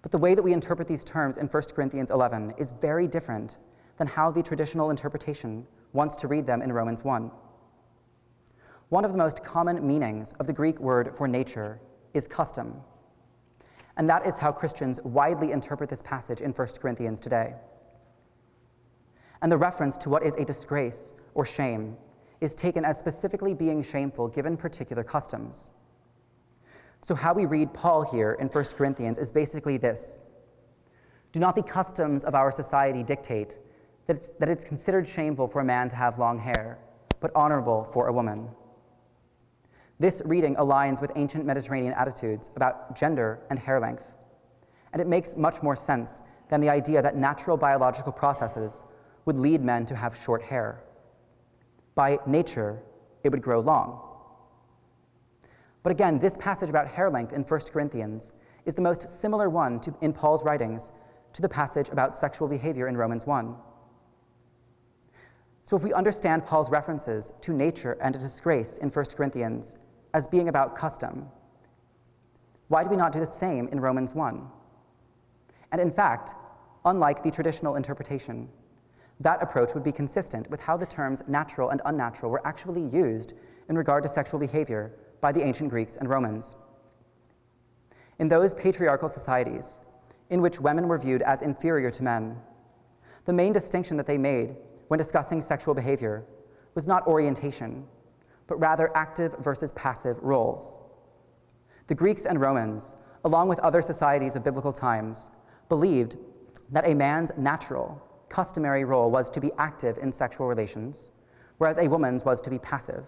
A: But the way that we interpret these terms in 1 Corinthians 11 is very different than how the traditional interpretation wants to read them in Romans 1. One of the most common meanings of the Greek word for nature is custom. And that is how Christians widely interpret this passage in 1 Corinthians today. And the reference to what is a disgrace or shame is taken as specifically being shameful given particular customs. So, how we read Paul here in 1 Corinthians is basically this Do not the customs of our society dictate that it's, that it's considered shameful for a man to have long hair, but honorable for a woman? This reading aligns with ancient Mediterranean attitudes about gender and hair length, and it makes much more sense than the idea that natural biological processes would lead men to have short hair. By nature, it would grow long. But again, this passage about hair length in 1 Corinthians is the most similar one to, in Paul's writings to the passage about sexual behavior in Romans 1. So, if we understand Paul's references to nature and to disgrace in 1 Corinthians as being about custom. Why do we not do the same in Romans 1? And in fact, unlike the traditional interpretation, that approach would be consistent with how the terms natural and unnatural were actually used in regard to sexual behavior by the ancient Greeks and Romans. In those patriarchal societies, in which women were viewed as inferior to men, the main distinction that they made when discussing sexual behavior was not orientation, but rather active versus passive roles. The Greeks and Romans, along with other societies of biblical times, believed that a man's natural, customary role was to be active in sexual relations, whereas a woman's was to be passive.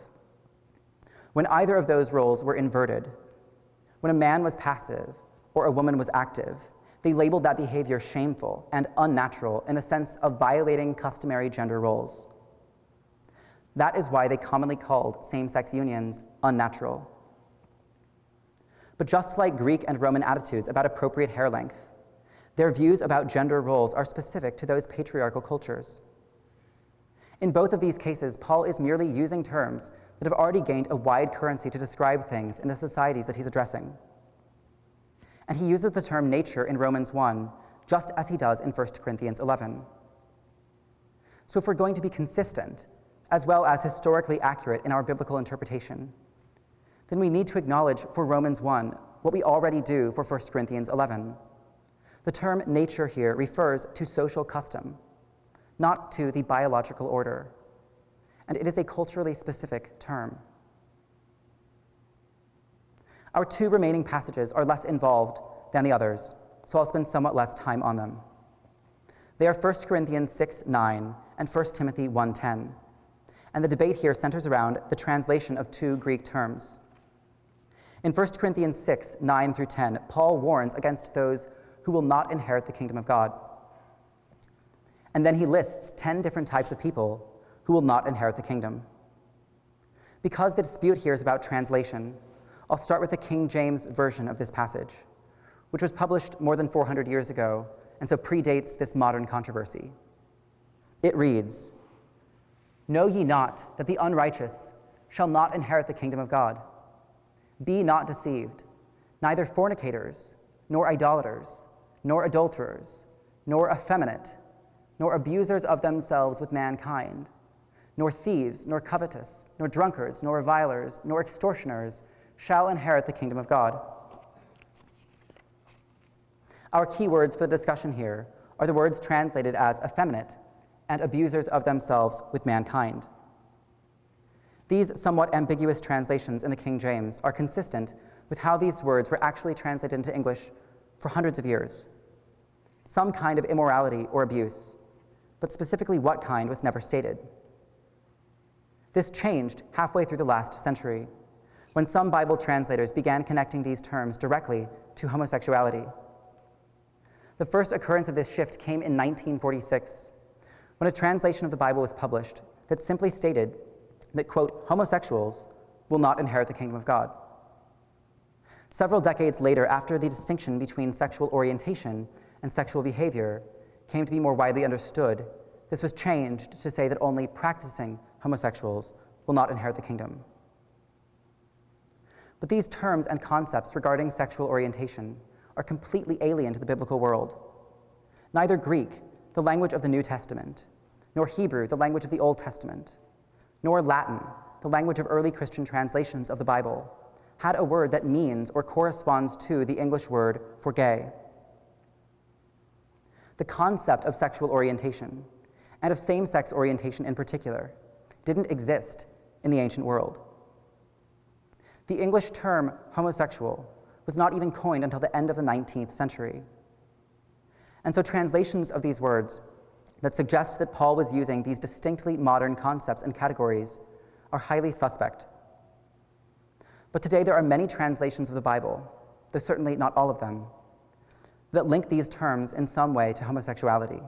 A: When either of those roles were inverted, when a man was passive or a woman was active, they labeled that behavior shameful and unnatural in the sense of violating customary gender roles. That is why they commonly called same sex unions unnatural. But just like Greek and Roman attitudes about appropriate hair length, their views about gender roles are specific to those patriarchal cultures. In both of these cases, Paul is merely using terms that have already gained a wide currency to describe things in the societies that he's addressing. And he uses the term nature in Romans 1 just as he does in 1 Corinthians 11. So, if we're going to be consistent as well as historically accurate in our biblical interpretation, then we need to acknowledge for Romans 1 what we already do for 1 Corinthians 11. The term nature here refers to social custom, not to the biological order, and it is a culturally specific term. Our two remaining passages are less involved than the others, so I'll spend somewhat less time on them. They are 1 Corinthians 6 9 and 1 Timothy 1 10 and the debate here centers around the translation of two Greek terms. In 1 Corinthians 6 9 through 10, Paul warns against those who will not inherit the kingdom of God. And then he lists 10 different types of people who will not inherit the kingdom. Because the dispute here is about translation, I'll start with the King James version of this passage, which was published more than 400 years ago and so predates this modern controversy. It reads Know ye not that the unrighteous shall not inherit the kingdom of God. Be not deceived. Neither fornicators, nor idolaters, nor adulterers, nor effeminate, nor abusers of themselves with mankind, nor thieves, nor covetous, nor drunkards, nor revilers, nor extortioners shall inherit the kingdom of God. Our key words for the discussion here are the words translated as effeminate and abusers of themselves with mankind. These somewhat ambiguous translations in the King James are consistent with how these words were actually translated into English for hundreds of years. Some kind of immorality or abuse, but specifically what kind was never stated. This changed halfway through the last century, when some Bible translators began connecting these terms directly to homosexuality. The first occurrence of this shift came in 1946, when a translation of the Bible was published that simply stated that, quote, homosexuals will not inherit the kingdom of God. Several decades later, after the distinction between sexual orientation and sexual behavior came to be more widely understood, this was changed to say that only practicing homosexuals will not inherit the kingdom. But these terms and concepts regarding sexual orientation are completely alien to the biblical world. Neither Greek, the language of the New Testament, nor Hebrew, the language of the Old Testament, nor Latin, the language of early Christian translations of the Bible, had a word that means or corresponds to the English word for gay. The concept of sexual orientation, and of same sex orientation in particular, didn't exist in the ancient world. The English term homosexual was not even coined until the end of the 19th century. And so translations of these words that suggest that Paul was using these distinctly modern concepts and categories are highly suspect. But today there are many translations of the Bible, though certainly not all of them, that link these terms in some way to homosexuality,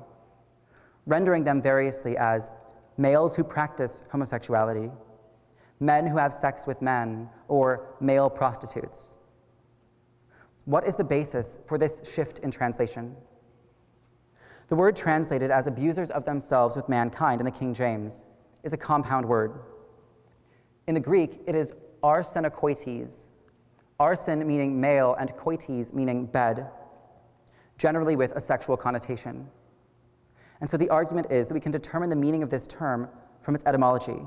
A: rendering them variously as males who practice homosexuality, men who have sex with men, or male prostitutes. What is the basis for this shift in translation? The word translated as abusers of themselves with mankind in the King James is a compound word. In the Greek, it is arsenokoites, arsen meaning male and koites meaning bed, generally with a sexual connotation. And so the argument is that we can determine the meaning of this term from its etymology.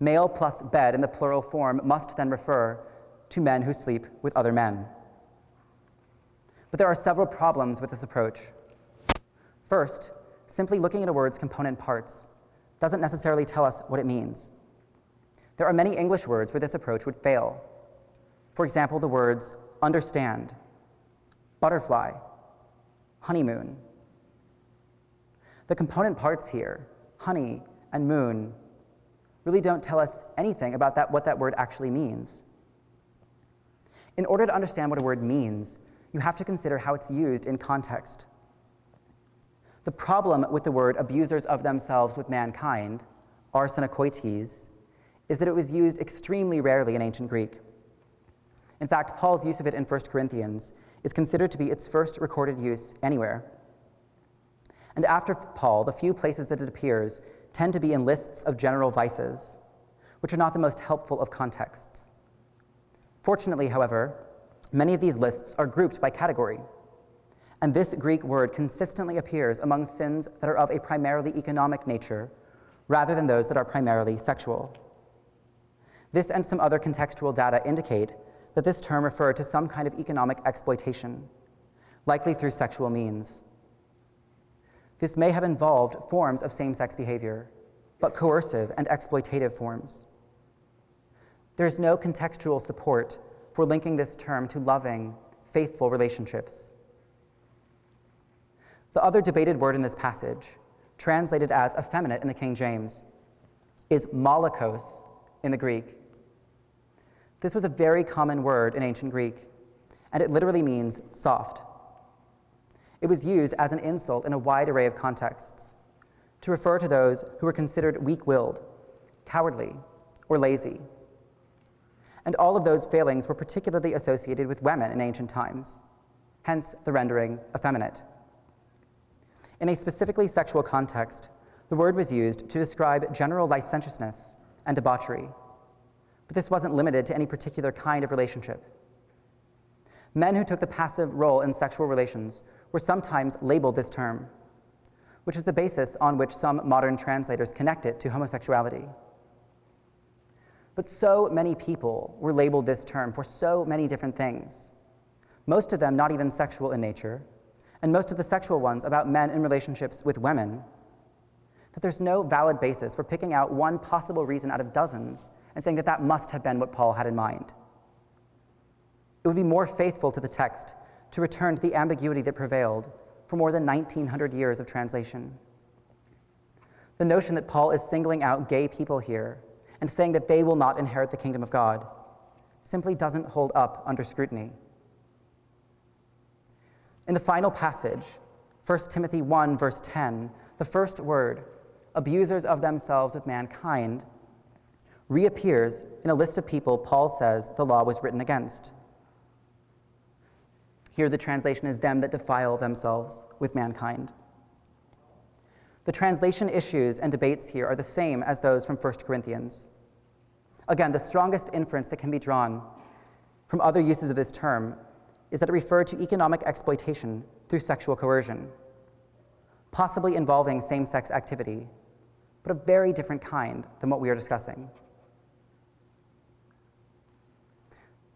A: Male plus bed in the plural form must then refer to men who sleep with other men. But there are several problems with this approach. First, simply looking at a word's component parts doesn't necessarily tell us what it means. There are many English words where this approach would fail. For example, the words understand, butterfly, honeymoon. The component parts here, honey and moon, really don't tell us anything about that, what that word actually means. In order to understand what a word means, you have to consider how it's used in context. The problem with the word abusers of themselves with mankind, arsenokoites, is that it was used extremely rarely in ancient Greek. In fact, Paul's use of it in 1 Corinthians is considered to be its first recorded use anywhere. And after Paul, the few places that it appears tend to be in lists of general vices, which are not the most helpful of contexts. Fortunately, however, many of these lists are grouped by category. And this Greek word consistently appears among sins that are of a primarily economic nature rather than those that are primarily sexual. This and some other contextual data indicate that this term referred to some kind of economic exploitation, likely through sexual means. This may have involved forms of same sex behavior, but coercive and exploitative forms. There is no contextual support for linking this term to loving, faithful relationships. The other debated word in this passage, translated as effeminate in the King James, is malakos in the Greek. This was a very common word in ancient Greek, and it literally means soft. It was used as an insult in a wide array of contexts to refer to those who were considered weak willed, cowardly, or lazy. And all of those failings were particularly associated with women in ancient times, hence the rendering effeminate. In a specifically sexual context, the word was used to describe general licentiousness and debauchery. But this wasn't limited to any particular kind of relationship. Men who took the passive role in sexual relations were sometimes labeled this term, which is the basis on which some modern translators connect it to homosexuality. But so many people were labeled this term for so many different things, most of them not even sexual in nature, and most of the sexual ones about men in relationships with women, that there's no valid basis for picking out one possible reason out of dozens and saying that that must have been what Paul had in mind. It would be more faithful to the text to return to the ambiguity that prevailed for more than 1900 years of translation. The notion that Paul is singling out gay people here and saying that they will not inherit the kingdom of God simply doesn't hold up under scrutiny. In the final passage, 1 Timothy 1, verse 10, the first word, abusers of themselves with mankind, reappears in a list of people Paul says the law was written against. Here, the translation is them that defile themselves with mankind. The translation issues and debates here are the same as those from 1 Corinthians. Again, the strongest inference that can be drawn from other uses of this term is that it referred to economic exploitation through sexual coercion, possibly involving same sex activity, but a very different kind than what we are discussing.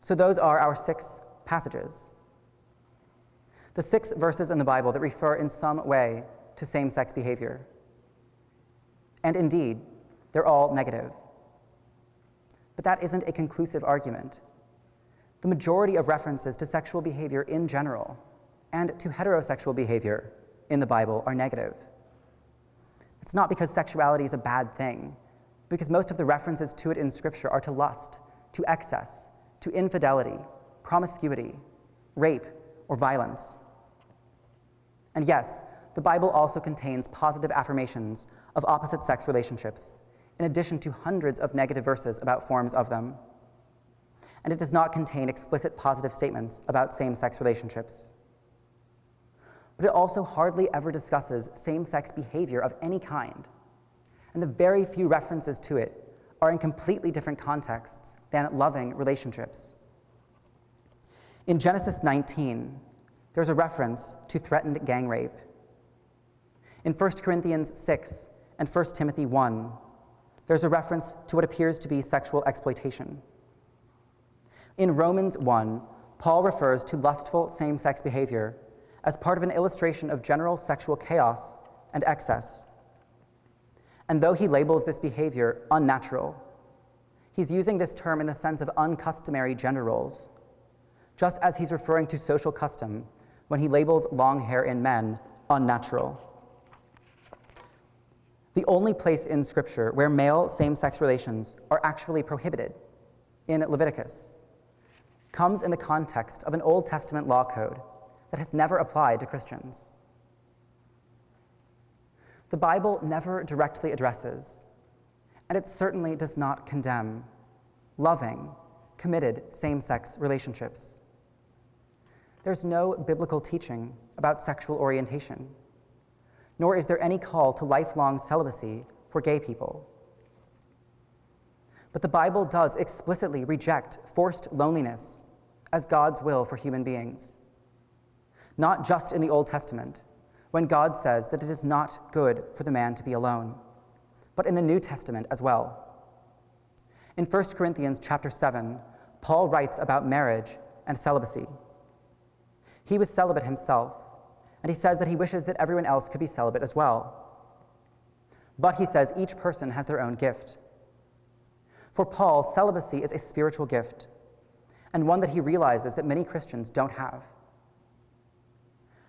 A: So, those are our six passages. The six verses in the Bible that refer in some way to same sex behavior. And indeed, they're all negative. But that isn't a conclusive argument the majority of references to sexual behavior in general and to heterosexual behavior in the Bible are negative. It's not because sexuality is a bad thing, because most of the references to it in Scripture are to lust, to excess, to infidelity, promiscuity, rape, or violence. And yes, the Bible also contains positive affirmations of opposite sex relationships, in addition to hundreds of negative verses about forms of them and it does not contain explicit positive statements about same sex relationships. But it also hardly ever discusses same sex behavior of any kind, and the very few references to it are in completely different contexts than loving relationships. In Genesis 19, there's a reference to threatened gang rape. In 1 Corinthians 6 and 1 Timothy 1, there's a reference to what appears to be sexual exploitation. In Romans 1, Paul refers to lustful same sex behavior as part of an illustration of general sexual chaos and excess. And though he labels this behavior unnatural, he's using this term in the sense of uncustomary gender roles, just as he's referring to social custom when he labels long hair in men unnatural. The only place in Scripture where male same sex relations are actually prohibited, in Leviticus comes in the context of an Old Testament law code that has never applied to Christians. The Bible never directly addresses, and it certainly does not condemn, loving, committed same sex relationships. There's no biblical teaching about sexual orientation, nor is there any call to lifelong celibacy for gay people. But the Bible does explicitly reject forced loneliness as God's will for human beings. Not just in the Old Testament, when God says that it is not good for the man to be alone, but in the New Testament as well. In 1 Corinthians chapter 7, Paul writes about marriage and celibacy. He was celibate himself, and he says that he wishes that everyone else could be celibate as well. But he says each person has their own gift. For Paul, celibacy is a spiritual gift, and one that he realizes that many Christians don't have.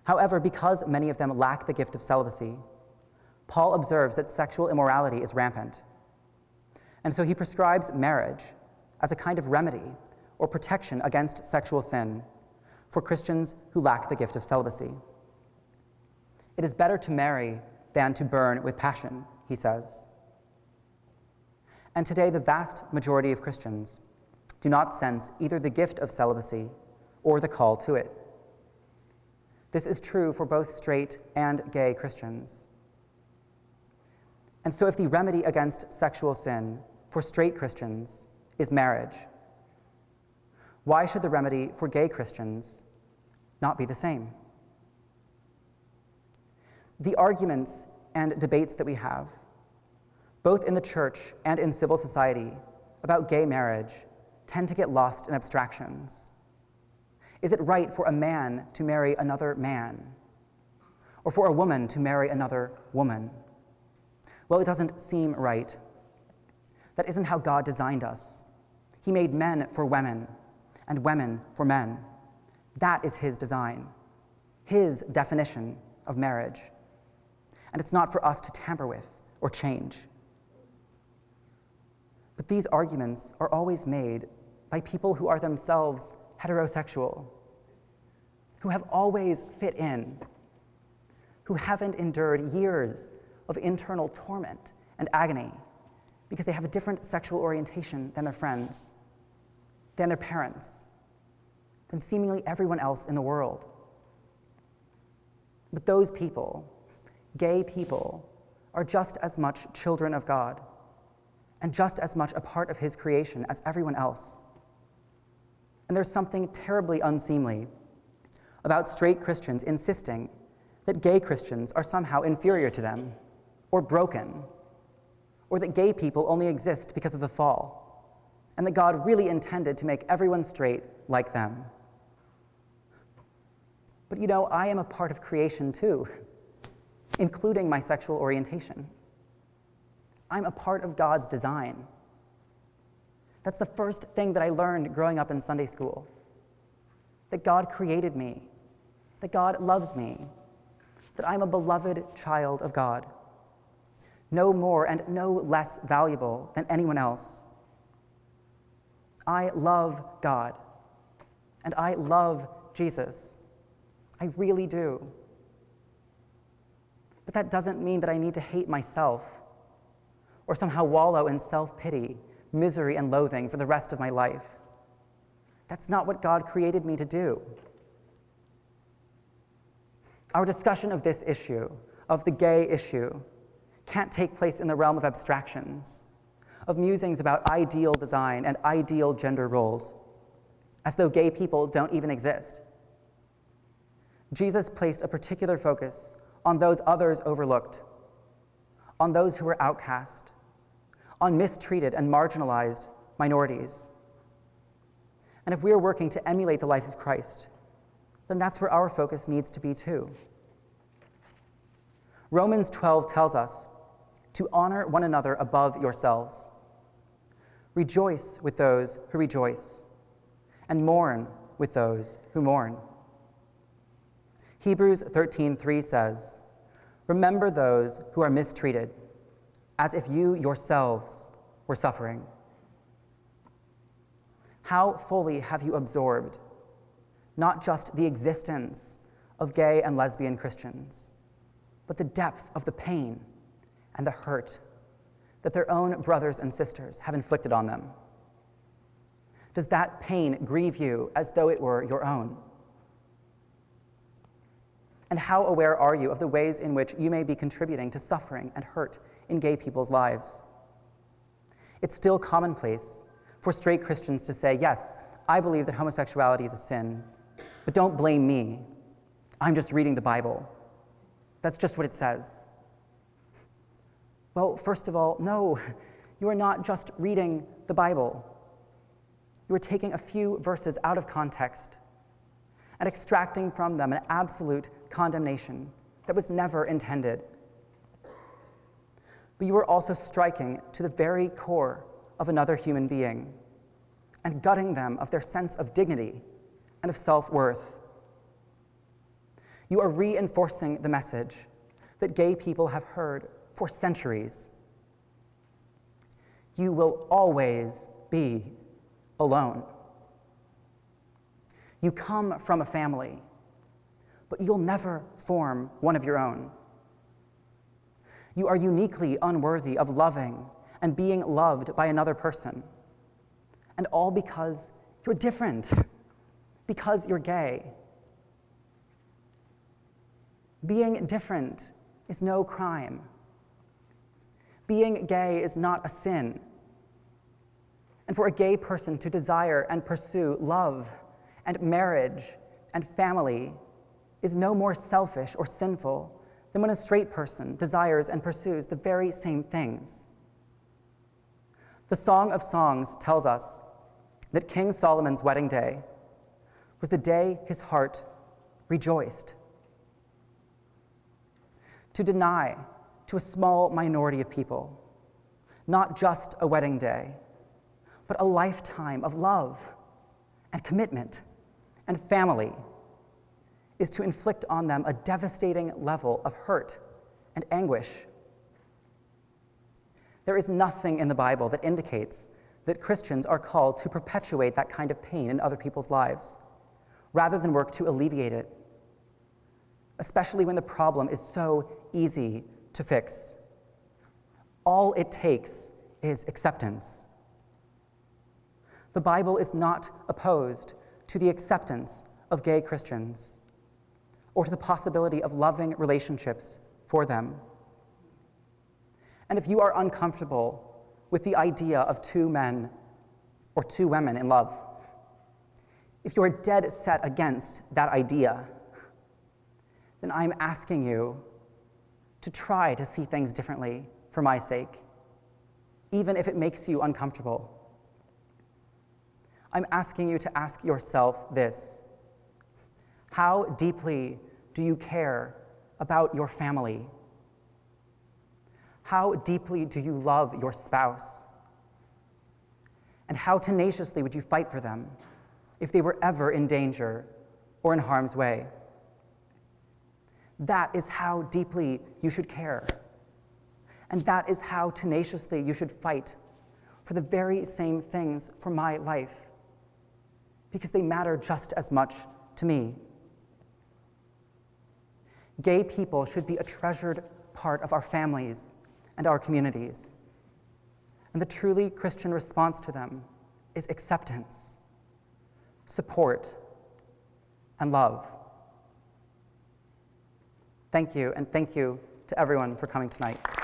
A: However, because many of them lack the gift of celibacy, Paul observes that sexual immorality is rampant. And so he prescribes marriage as a kind of remedy or protection against sexual sin for Christians who lack the gift of celibacy. It is better to marry than to burn with passion, he says. And today, the vast majority of Christians do not sense either the gift of celibacy or the call to it. This is true for both straight and gay Christians. And so, if the remedy against sexual sin for straight Christians is marriage. Why should the remedy for gay Christians not be the same? The arguments and debates that we have, both in the church and in civil society, about gay marriage tend to get lost in abstractions. Is it right for a man to marry another man? Or for a woman to marry another woman? Well, it doesn't seem right. That isn't how God designed us. He made men for women and women for men. That is His design, His definition of marriage. And it's not for us to tamper with or change. But these arguments are always made by people who are themselves heterosexual, who have always fit in, who haven't endured years of internal torment and agony because they have a different sexual orientation than their friends, than their parents, than seemingly everyone else in the world. But those people, gay people, are just as much children of God and just as much a part of His creation as everyone else. And there's something terribly unseemly about straight Christians insisting that gay Christians are somehow inferior to them or broken or that gay people only exist because of the fall, and that God really intended to make everyone straight like them. But you know, I am a part of creation too, including my sexual orientation. I'm a part of God's design. That's the first thing that I learned growing up in Sunday school that God created me, that God loves me, that I'm a beloved child of God no more and no less valuable than anyone else. I love God, and I love Jesus. I really do. But that doesn't mean that I need to hate myself or somehow wallow in self pity, misery, and loathing for the rest of my life. That's not what God created me to do. Our discussion of this issue, of the gay issue, can't take place in the realm of abstractions, of musings about ideal design and ideal gender roles, as though gay people don't even exist. Jesus placed a particular focus on those others overlooked, on those who were outcast, on mistreated and marginalized minorities. And if we are working to emulate the life of Christ, then that's where our focus needs to be too. Romans 12 tells us to honor one another above yourselves. Rejoice with those who rejoice, and mourn with those who mourn. Hebrews 13:3 says, "Remember those who are mistreated, as if you yourselves were suffering." How fully have you absorbed not just the existence of gay and lesbian Christians, but the depth of the pain and the hurt that their own brothers and sisters have inflicted on them? Does that pain grieve you as though it were your own? And how aware are you of the ways in which you may be contributing to suffering and hurt in gay people's lives? It's still commonplace for straight Christians to say, Yes, I believe that homosexuality is a sin, but don't blame me. I'm just reading the Bible. That's just what it says. Well, first of all, no, you are not just reading the Bible. You are taking a few verses out of context and extracting from them an absolute condemnation that was never intended. But you are also striking to the very core of another human being and gutting them of their sense of dignity and of self worth. You are reinforcing the message that gay people have heard for centuries. You will always be alone. You come from a family, but you'll never form one of your own. You are uniquely unworthy of loving and being loved by another person. And all because you're different, because you're gay. Being different is no crime. Being gay is not a sin. and for a gay person to desire and pursue love and marriage and family is no more selfish or sinful than when a straight person desires and pursues the very same things. The Song of Songs tells us that King Solomon's wedding day was the day his heart rejoiced. To deny to a small minority of people not just a wedding day, but a lifetime of love and commitment and family is to inflict on them a devastating level of hurt and anguish. There is nothing in the Bible that indicates that Christians are called to perpetuate that kind of pain in other people's lives, rather than work to alleviate it, especially when the problem is so easy to fix. All it takes is acceptance. The Bible is not opposed to the acceptance of gay Christians or to the possibility of loving relationships for them. And if you are uncomfortable with the idea of two men or two women in love, if you are dead set against that idea, then I'm asking you to try to see things differently for my sake, even if it makes you uncomfortable. I'm asking you to ask yourself this How deeply do you care about your family? How deeply do you love your spouse? And how tenaciously would you fight for them if they were ever in danger or in harm's way? That is how deeply you should care. And that is how tenaciously you should fight for the very same things for my life, because they matter just as much to me. Gay people should be a treasured part of our families and our communities. And the truly Christian response to them is acceptance, support, and love. Thank you, and thank you to everyone for coming tonight.